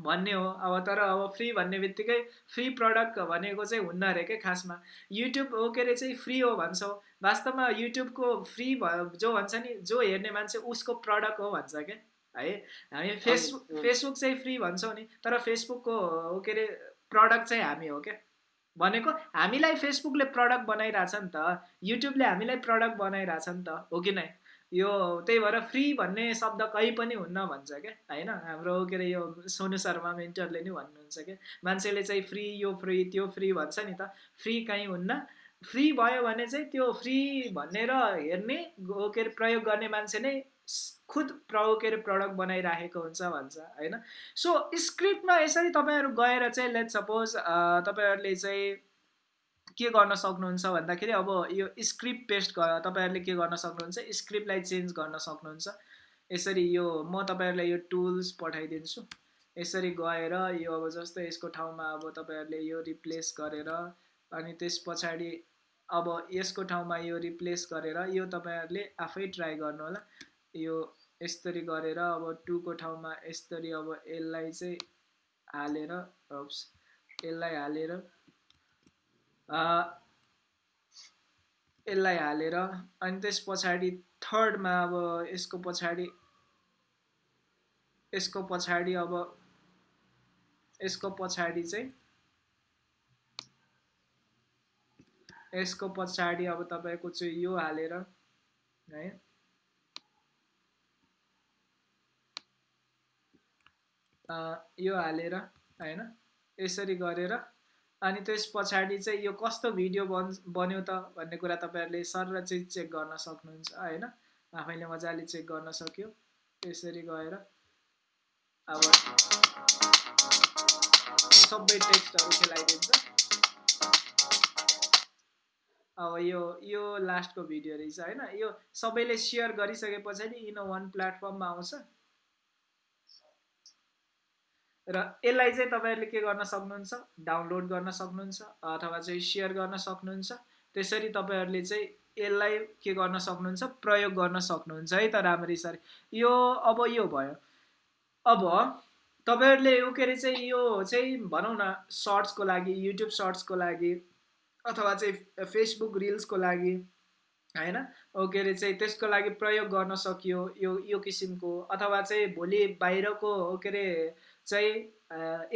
Speaker 3: भन्ने हो। अब तर अब फ्री भन्ने बित्तिकै फ्री प्रडक्ट भनेको चाहिँ हुन्न अरे क्या खासमा। युट्युब हो के अरे चाहिँ फ्री हो भन्छौँ। वास्तवमा युट्युबको फ्री भयो जो भन्छ नि जो हेर्ने मान्छे उसको प्रडक्ट हो भन्छ क्या? है? हामी फेसबुक। फेसबुक चाहिँ फ्री भन्छौँ नि तर फेसबुकको के अरे प्रडक्ट चाहिँ हामी हो क्या? भनेको हामीलाई फेसबुकले प्रडक्ट बनाइरहेछ नि त युट्युबले हामीलाई प्रडक्ट बनाइरहेछ नि त हो कि नै? यो त्यही भएर फ्री भन्ने शब्द कहीँ पनि हुन्न भन्छ क्या? होइन? हाम्रो के अरे यो सोनु शर्मा मेन्टरले नि भन्नुहुन्छ क्या? मान्छेले चाहिँ फ्री यो फ्री त्यो फ्री भन्छ नि त फ्री कहीँ हुन्न। फ्री भयो भने चाहिँ त्यो फ्री भनेर हेर्ने के अरे प्रयोग गर्ने मान्छे नै खुद प्र के अरे प्रडक्ट बनाइराखेको हुन्छ भन्छ होइन? सो स्क्रिप्टमा यसरी तपाईँहरू गएर चाहिँ लेट सपोज तपाईँहरूले चाहिँ के गर्न सक्नुहुन्छ भन्दाखेरि अब यो स्क्रिप्ट पेस्ट तपाईँहरूले के गर्न सक्नुहुन्छ? स्क्रिप्टलाई चेन्ज गर्न सक्नुहुन्छ। यसरी यो म तपाईँहरूलाई यो टुल्स पठाइदिन्छु। यसरी गएर यो अब जस्तो यसको ठाउँमा अब तपाईँहरूले यो रिप्लेस गरेर अनि त्यस पछाडि अब यसको ठाउँमा यो रिप्लेस गरेर यो तपाईँहरूले आफै ट्राई गर्नु होला यो यसरी गरेर अब टूको ठाउँमा यसरी अब यसलाई चाहिँ हालेर यसलाई हालेर यसलाई हालेर अनि त्यस पछाडि थर्डमा अब यसको पछाडि यसको पछाडि अब यसको पछाडि चाहिँ यसको पछाडि अब तपाईँको चाहिँ यो हालेर है। यो हालेर होइन यसरी गरेर अनि त्यस पछाडि चाहिँ यो कस्तो भिडियो बन् बन्यो त भन्ने कुरा तपाईँहरूले सर चाहिँ चेक गर्न सक्नुहुन्छ होइन। आफैले मजाले चेक गर्न सक्यो यसरी गएर। अब सबै टेक्स्टहरू खेलाइदिन्छ। अब यो यो लास्टको भिडियो रहेछ होइन? यो सबैले सेयर गरिसके पछाडि इन वान प्लेटफर्ममा आउँछ? र यसलाई चाहिँ तपाईँहरूले के गर्न सक्नुहुन्छ? डाउनलोड गर्न सक्नुहुन्छ अथवा चाहिँ सेयर गर्न सक्नुहुन्छ। त्यसरी तपाईँहरूले चाहिँ यसलाई के गर्न सक्नुहुन्छ? प्रयोग गर्न सक्नुहुन्छ है त राम्ररी सर। यो अब यो भयो। अब तपाईँहरूले यो के अरे चाहिँ यो चाहिँ भनौँ न सर्ट्सको लागि युट्युब सर्ट्सको लागि अथवा चाहिँ फेसबुक रिल्सको लागि होइन? के अरे चाहिँ त्यसको लागि प्रयोग गर्न सकियो यो यो किसिमको। अथवा चाहिँ भोलि बाहिरको के अरे चाहिँ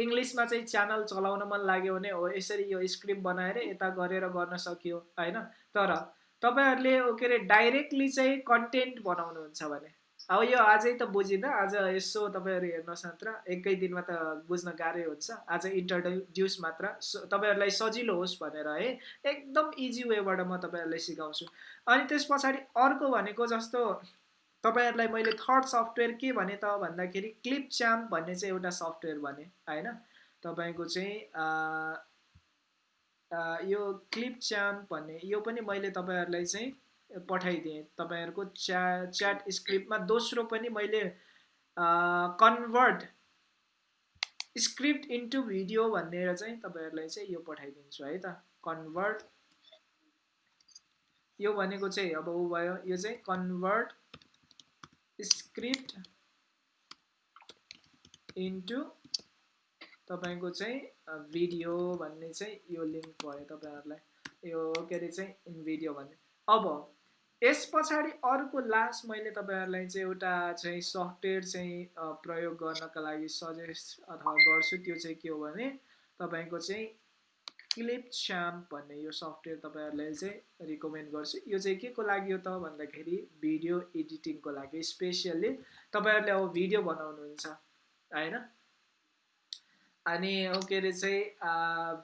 Speaker 3: इङ्ग्लिसमा चाहिँ च्यानल चलाउन मन लाग्यो भने हो यसरी यो स्क्रिप्ट बनाएर यता गरेर गर्न सकियो होइन? तर तपाईँहरूले के अरे डाइरेक्टली चाहिँ कन्टेन्ट बनाउनुहुन्छ भने अब यो आजै त बुझिँदा आज यसो तपाईँहरू हेर्नुहोस् मात्र एकै दिनमा त बुझ्न गाह्रै हुन्छ। आज इन्ट्रोड्युस मात्र। तपाईँहरूलाई सजिलो होस् भनेर है। एकदम इजी वेबाट म तपाईँहरूलाई सिकाउँछु। अनि त्यस पछाडि अर्को भनेको जस्तो तपाईँहरूलाई मैले थर्ड सफ्टवेयर के भने त भन्दाखेरि क्लिप च्याम्प भन्ने चाहिँ एउटा सफ्टवेयर भने होइन? तपाईँको चाहिँ यो क्लिप च्याम्प भन्ने यो पनि मैले तपाईँहरूलाई चाहिँ पठाइदिएँ। तपाईँहरूको च्या च्याट स्क्रिप्टमा दोस्रो पनि मैले कन्भर्ट स्क्रिप्ट इन्टु भिडियो भनेर चाहिँ तपाईँहरूलाई चाहिँ यो पठाइदिन्छु है त। कन्भर्ट यो भनेको चाहिँ अब ऊ भयो यो चाहिँ कन्भर्ट स्क्रिप्ट इन्टु तपाईँको चाहिँ भिडियो भन्ने चाहिँ यो लिङ्क भयो तपाईँहरूलाई। यो के अरे चाहिँ इन भिडियो भन्ने। अब यस पछाडि अर्को लास्ट मैले तपाईँहरूलाई चाहिँ एउटा चाहिँ सफ्टवेयर चाहिँ प्रयोग गर्नका लागि सजेस्ट अथवा गर्छु त्यो चाहिँ के हो भने तपाईँको चाहिँ क्लिप च्याम्प भन्ने यो सफ्टवेयर तपाईँहरूलाई चाहिँ रिकमेन्ड गर्छु। यो चाहिँ के को लागि हो त भन्दाखेरि भिडियो एडिटिङको लागि स्पेसियल्ली तपाईँहरूले अब भिडियो बनाउनुहुन्छ होइन? अनि के अरे चाहिँ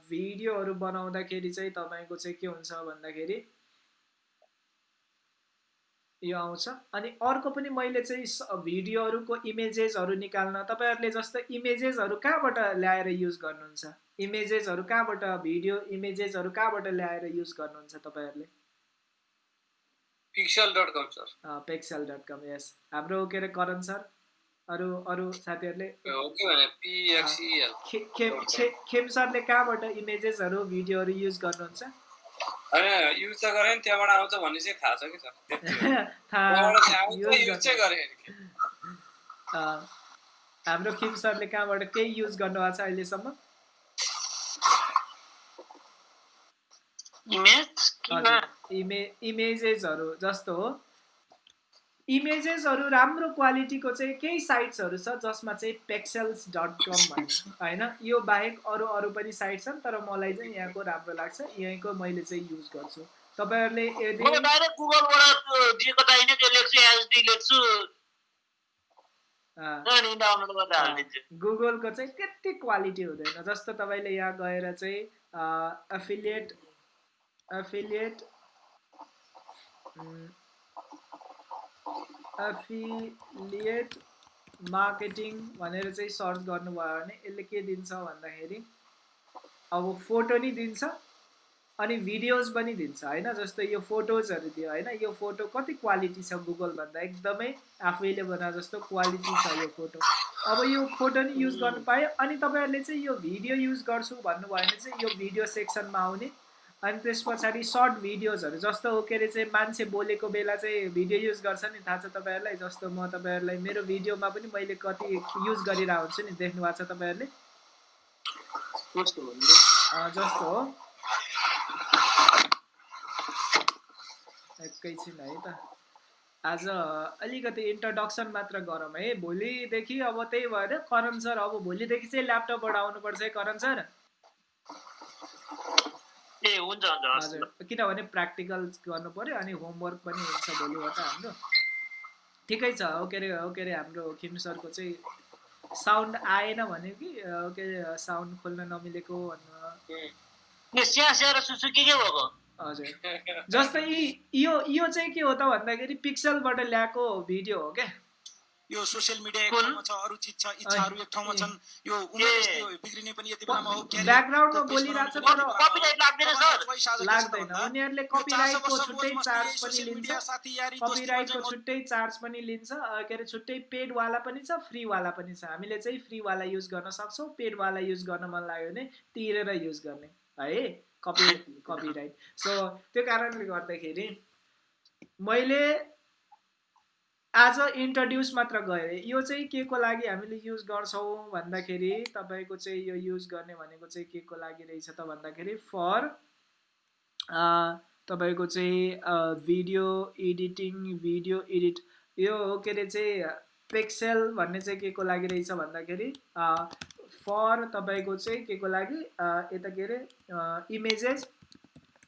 Speaker 3: भिडियोहरू बनाउँदाखेरि चाहिँ तपाईँको चाहिँ के हुन्छ भन्दाखेरि यो आउँछ। अनि अर्को पनि मैले चाहिँ भिडियोहरूको इमेजेसहरू निकाल्न तपाईँहरूले जस्तो इमेजेसहरू कहाँबाट ल्याएर युज गर्नुहुन्छ? इमेजेसहरू कहाँबाट भिडियो इमेजेसहरू कहाँबाट ल्याएर युज गर्नुहुन्छ तपाईँहरूले?
Speaker 2: Pixel dot com sir.
Speaker 3: Pexels dot com yes. हाम्रो के अरे करण सर? अरू अरू साथीहरूले? खेम सरले कहाँबाट इमेजेसहरू भिडियोहरू युज गर्नुहुन्छ?
Speaker 2: होइन युज त गरेँ नि त्यहाँबाट आउँछ भन्ने चाहिँ थाहा छ कि सर
Speaker 3: हाम्रो खेम सरले कहाँबाट केही युज गर्नुभएको छ अहिलेसम्म? इमेजेसहरू जस्तो हो। इमेजेसहरू राम्रो क्वालिटीको चाहिँ केही साइट्सहरू छ जसमा चाहिँ पेक्सेल्स डट कम भन्ने होइन? यो बाहेक अरू अरू पनि साइट छन् तर मलाई चाहिँ यहाँको राम्रो लाग्छ। यहीँको मैले चाहिँ युज गर्छु। तपाईँहरूले यदि गुगलको चाहिँ त्यति क्वालिटी हुँदैन जस्तो तपाईँले यहाँ गएर चाहिँ एफिलिएट एफिलिएट एफिलिएट मार्केटिङ भनेर चाहिँ सर्च गर्नुभयो भने यसले के दिन्छ भन्दाखेरि अब फोटो नि दिन्छ अनि भिडियोज पनि दिन्छ होइन? जस्तो यो फोटोजहरू दियो होइन? यो फोटो कति क्वालिटी छ गुगल भन्दा एकदमै आफैले बना जस्तो क्वालिटी छ यो फोटो। अब यो फोटो नि युज गर्नु पायो अनि तपाईँहरूले चाहिँ यो भिडियो युज गर्छु भन्नुभयो भने चाहिँ यो भिडियो सेक्सनमा आउने। अनि त्यस पछाडि सर्ट भिडियोजहरू जस्तो के अरे चाहिँ मान्छे बोलेको बेला चाहिँ भिडियो युज गर्छ नि थाहा छ तपाईँहरूलाई? जस्तो म तपाईँहरूलाई मेरो भिडियोमा पनि मैले कति युज गरिरहेको हुन्छु नि देख्नु भएको छ तपाईँहरूले? जस्तो हो। एकैछिन है त। आज अलिकति इन्ट्रोडक्सन मात्र गरौँ है। भोलिदेखि अब त्यही भएर करण सर अब भोलिदेखि चाहिँ ल्यापटपबाट आउनुपर्छ है करण सर
Speaker 1: ए हुन्छ हुन्छ
Speaker 3: हजुर। किनभने प्र्याक्टिकल गर्नु पऱ्यो अनि होमवर्क पनि हुन्छ भोलिबाट हाम्रो। ठिकै छ हो के अरे हो के अरे हाम्रो खिम सरको चाहिँ साउन्ड आएन भने कि हो के अरे साउन्ड खोल्न नमिलेको हजुर। जस्तै यो यो चाहिँ के हो त भन्दाखेरि पिक्सलबाट ल्याएको भिडियो हो क्या।
Speaker 6: यो सोसियल मिडिया एक
Speaker 1: कुन?
Speaker 6: ठाउँमा छ अरू चिज छ इच्छाहरू एक ठाउँमा छन् यो उमेर। यस्तै बिग्रिने पनि यति बेलामा हो
Speaker 3: ब्याकग्राउन्डमा बोलिरहेको छ तर
Speaker 1: कपिराइट लाग्दैन सर
Speaker 3: लाग्दैन।
Speaker 6: भन्दा,
Speaker 3: उनीहरूले
Speaker 6: यो 400
Speaker 3: कपिराइटको
Speaker 6: वर्ष
Speaker 3: छुट्टै चार्ज पनि लिन्छ। कपिराइटको चार्ज पनि लिन्छ। के अरे छुट्टै पेडवाला पनि छ फ्रीवाला पनि छ। हामीले चाहिँ फ्रीवाला युज गर्न सक्छौँ। पेडवाला युज गर्न मन लाग्यो भने तिरेर युज गर्ने। है? कपी कपिराइट सो त्यो कारणले गर्दाखेरि मैले आज इन्ट्रोड्युस मात्र गरेँ यो चाहिँ के को लागि हामीले युज गर्छौँ भन्दाखेरि तपाईँको चाहिँ यो युज गर्ने भनेको चाहिँ के को लागि रहेछ त भन्दाखेरि फर तपाईँको चाहिँ भिडियो एडिटिङ भिडियो एडिट यो के अरे चाहिँ पेक्सेल भन्ने चाहिँ के को लागि रहेछ भन्दाखेरि फर तपाईँको चाहिँ के को लागि यता के अरे इमेजेस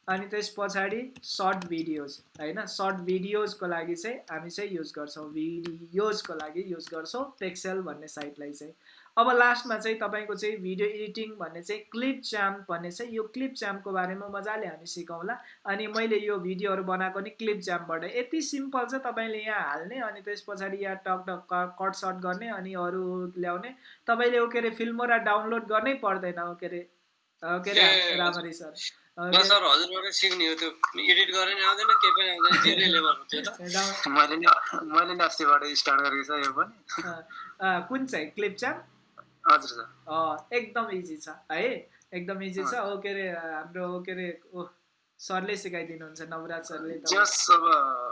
Speaker 3: अनि त्यस पछाडि सर्ट भिडियोज होइन? सर्ट भिडियोजको लागि चाहिँ हामी चाहिँ युज गर्छौँ। भिडियोजको लागि युज गर्छौँ पेक्सेल भन्ने साइटलाई चाहिँ। अब लास्टमा चाहिँ तपाईँको चाहिँ भिडियो एडिटिङ भन्ने चाहिँ क्लिप च्याम्प भन्ने चाहिँ यो क्लिप च्याम्पको बारेमा मजाले हामी सिकौँला। अनि मैले यो भिडियोहरू बनाएको नि क्लिप च्याम्पबाट यति सिम्पल छ तपाईँले यहाँ हाल्ने अनि त्यस पछाडि यहाँ टक टक कट सर्ट गर्ने अनि अरू ल्याउने। तपाईँले के अरे फिल्मोरा डाउनलोड गर्नै पर्दैन के अरे के अरे
Speaker 2: ए,
Speaker 3: रामरी सर।
Speaker 2: सर हजुरबाट सिक्ने हो त्यो। एडिट आउँदैन केही पनि आउँदैन धेरै त्यो त।
Speaker 7: मैले मैले स्टार्ट गरेको छ यो पनि।
Speaker 3: कुन चाहिँ? क्लिप च्याम्प
Speaker 7: हजुर सर।
Speaker 3: एकदम इजी छ है। एकदम इजी छ। हो के अरे हाम्रो के अरे ओ सरले सिकाइदिनुहुन्छ नवराज सरले त।
Speaker 7: जस अब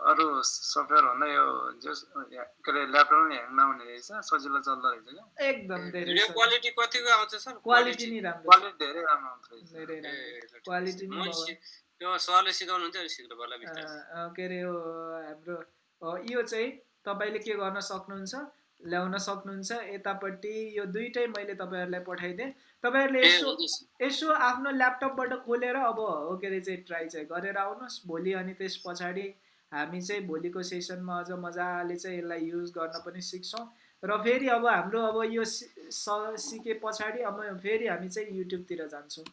Speaker 7: अरू सफ्टवेयर भन्दा यो जस के अरे ल्यापटप नि ह्याङ नहुने रहेछ सजिलो चल्दो रहेछ क्या।
Speaker 3: एकदम धेरै
Speaker 2: भिडियो क्वालिटी कतिको आउँछ सर?
Speaker 3: क्वालिटी नै राम्रो।
Speaker 7: क्वालिटी धेरै राम्रो आउँछ
Speaker 3: धेरै राम्रो। क्वालिटी नै
Speaker 2: त्यो सरले सिकाउनुहुन्छ नि सिक्नु पर्ला
Speaker 3: के अरे यो हाम्रो यो चाहिँ तपाईँले के गर्न सक्नुहुन्छ? ल्याउन सक्नुहुन्छ। यतापट्टि यो दुइटै मैले तपाईँहरूलाई पठाइदिएँ। तपाईँहरूले यसो। यसो आफ्नो ल्यापटपबाट खोलेर अब हो के अरे चाहिँ ट्राई चाहिँ गरेर आउनुहोस्। भोलि अनि त्यस पछाडि हामी चाहिँ भोलिको सेसनमा अझ मजाले चाहिँ यसलाई युज गर्न पनि सिक्छौँ। र फेरि अब हाम्रो अब यो सिके पछाडि अब फेरि हामी चाहिँ युट्युबतिर जान्छौँ।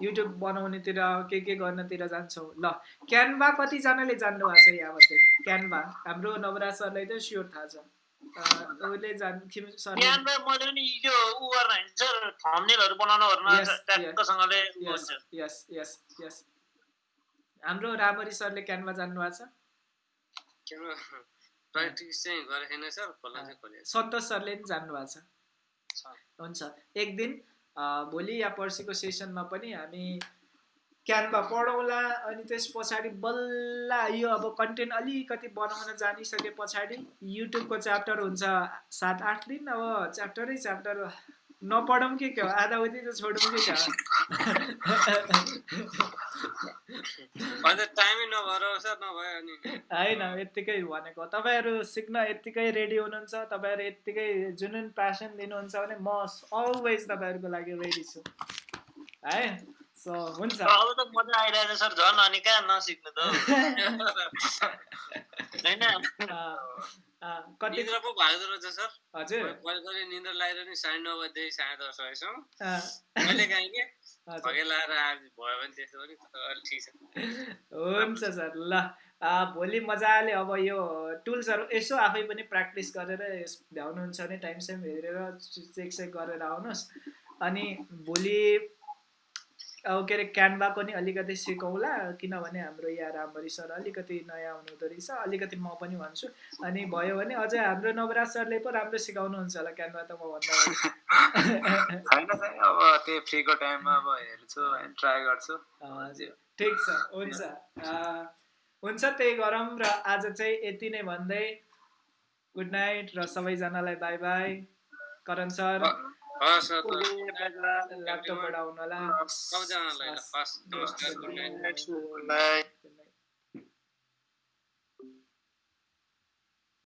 Speaker 3: युट्युब बनाउनेतिर के के गर्नतिर जान्छौँ। ल क्यानभा कतिजनाले जान्नु भएको छ यहाँबाट क्यानभा? हाम्रो नवराज सरलाई त स्योर थाहा छ। उसले जान् खिम सरले
Speaker 1: बिहानमा मैले पनि यो उ गर्न हिँड्छ थम्नेलहरू बनाउन
Speaker 3: Yes,
Speaker 1: ओर्न ट्याक्कसँगले उ
Speaker 3: यस
Speaker 1: हुन्छ
Speaker 3: यस यस यस हाम्रो रामरी सरले क्यानभा जान्नु भएको छ
Speaker 2: प्र्याक्टिस चाहिँ सर चाहिँ।
Speaker 3: सन्तोष सरले पनि जान्नु भएको छ हुन्छ। एक दिन भोलि या पर्सिको सेसनमा पनि हामी क्यानभा पढौँला अनि त्यस पछाडि बल्ल यो अब कन्टेन्ट अलिकति बनाउन जानिसके पछाडि युट्युबको च्याप्टर हुन्छ सात आठ दिन अब च्याप्टरै च्याप्टर नपढौँ के क्या हो? आधा उति त छोडौँ के क्या होइन यत्तिकै भनेको तपाईँहरू सिक्न यत्तिकै रेडी हुनुहुन्छ तपाईँहरू यत्तिकै जुनुन प्यासन दिनुहुन्छ भने म अलवेज तपाईँहरूको लागि रेडी छु। है? सो हुन्छ।
Speaker 1: अब त मजा आइरहेछ सर झन् अनि कहाँ नसिक्नु त होइन।
Speaker 3: कति
Speaker 2: निद्रा पो भाग्दो रहेछ सर।
Speaker 3: हजुर।
Speaker 2: कहिले कहिले निन्द्रा लागेर नि साढे नौ बजीदेखि साढे दस बजीसम्म
Speaker 3: अँ,
Speaker 2: कहिले काहीँ के भगे लाएर आज भयो भने त्यस्तो पनि अलि ठिक छ।
Speaker 3: हुन्छ सर ल। भोलि मजाले अब यो टुल्सहरू यसो आफै पनि प्र्याक्टिस गरेर यस भ्याउनुहुन्छ भने टाइम साइम हेरेर चेक चेक गरेर आउनुहोस्। अनि भोलि अब के अरे क्यानभाको नि अलिकति सिकौँला किनभने हाम्रो यहाँ रामभरी सर अलिकति नयाँ हुनुहुँदो रहेछ। अलिकति म पनि भन्छु। अनि भयो भने अझै हाम्रो नवराज सरले पो राम्रो सिकाउनुहुन्छ होला क्यानभा त म भन्दा
Speaker 7: छैन अब त्यही फ्रीको टाइममा अब हेर्छु ट्राई गर्छु।
Speaker 3: ठिक छ। हुन्छ। हुन्छ त्यही गरौँ र आज चाहिँ यति नै भन्दै गुड नाइट र सबैजनालाई बाई बाई। करण सर।
Speaker 2: हस् हस्,
Speaker 3: ल्यापटपबाट आउनु होला
Speaker 2: सबजनालाई ल, हस् नमस्कार गुड नाइट।
Speaker 5: Good night.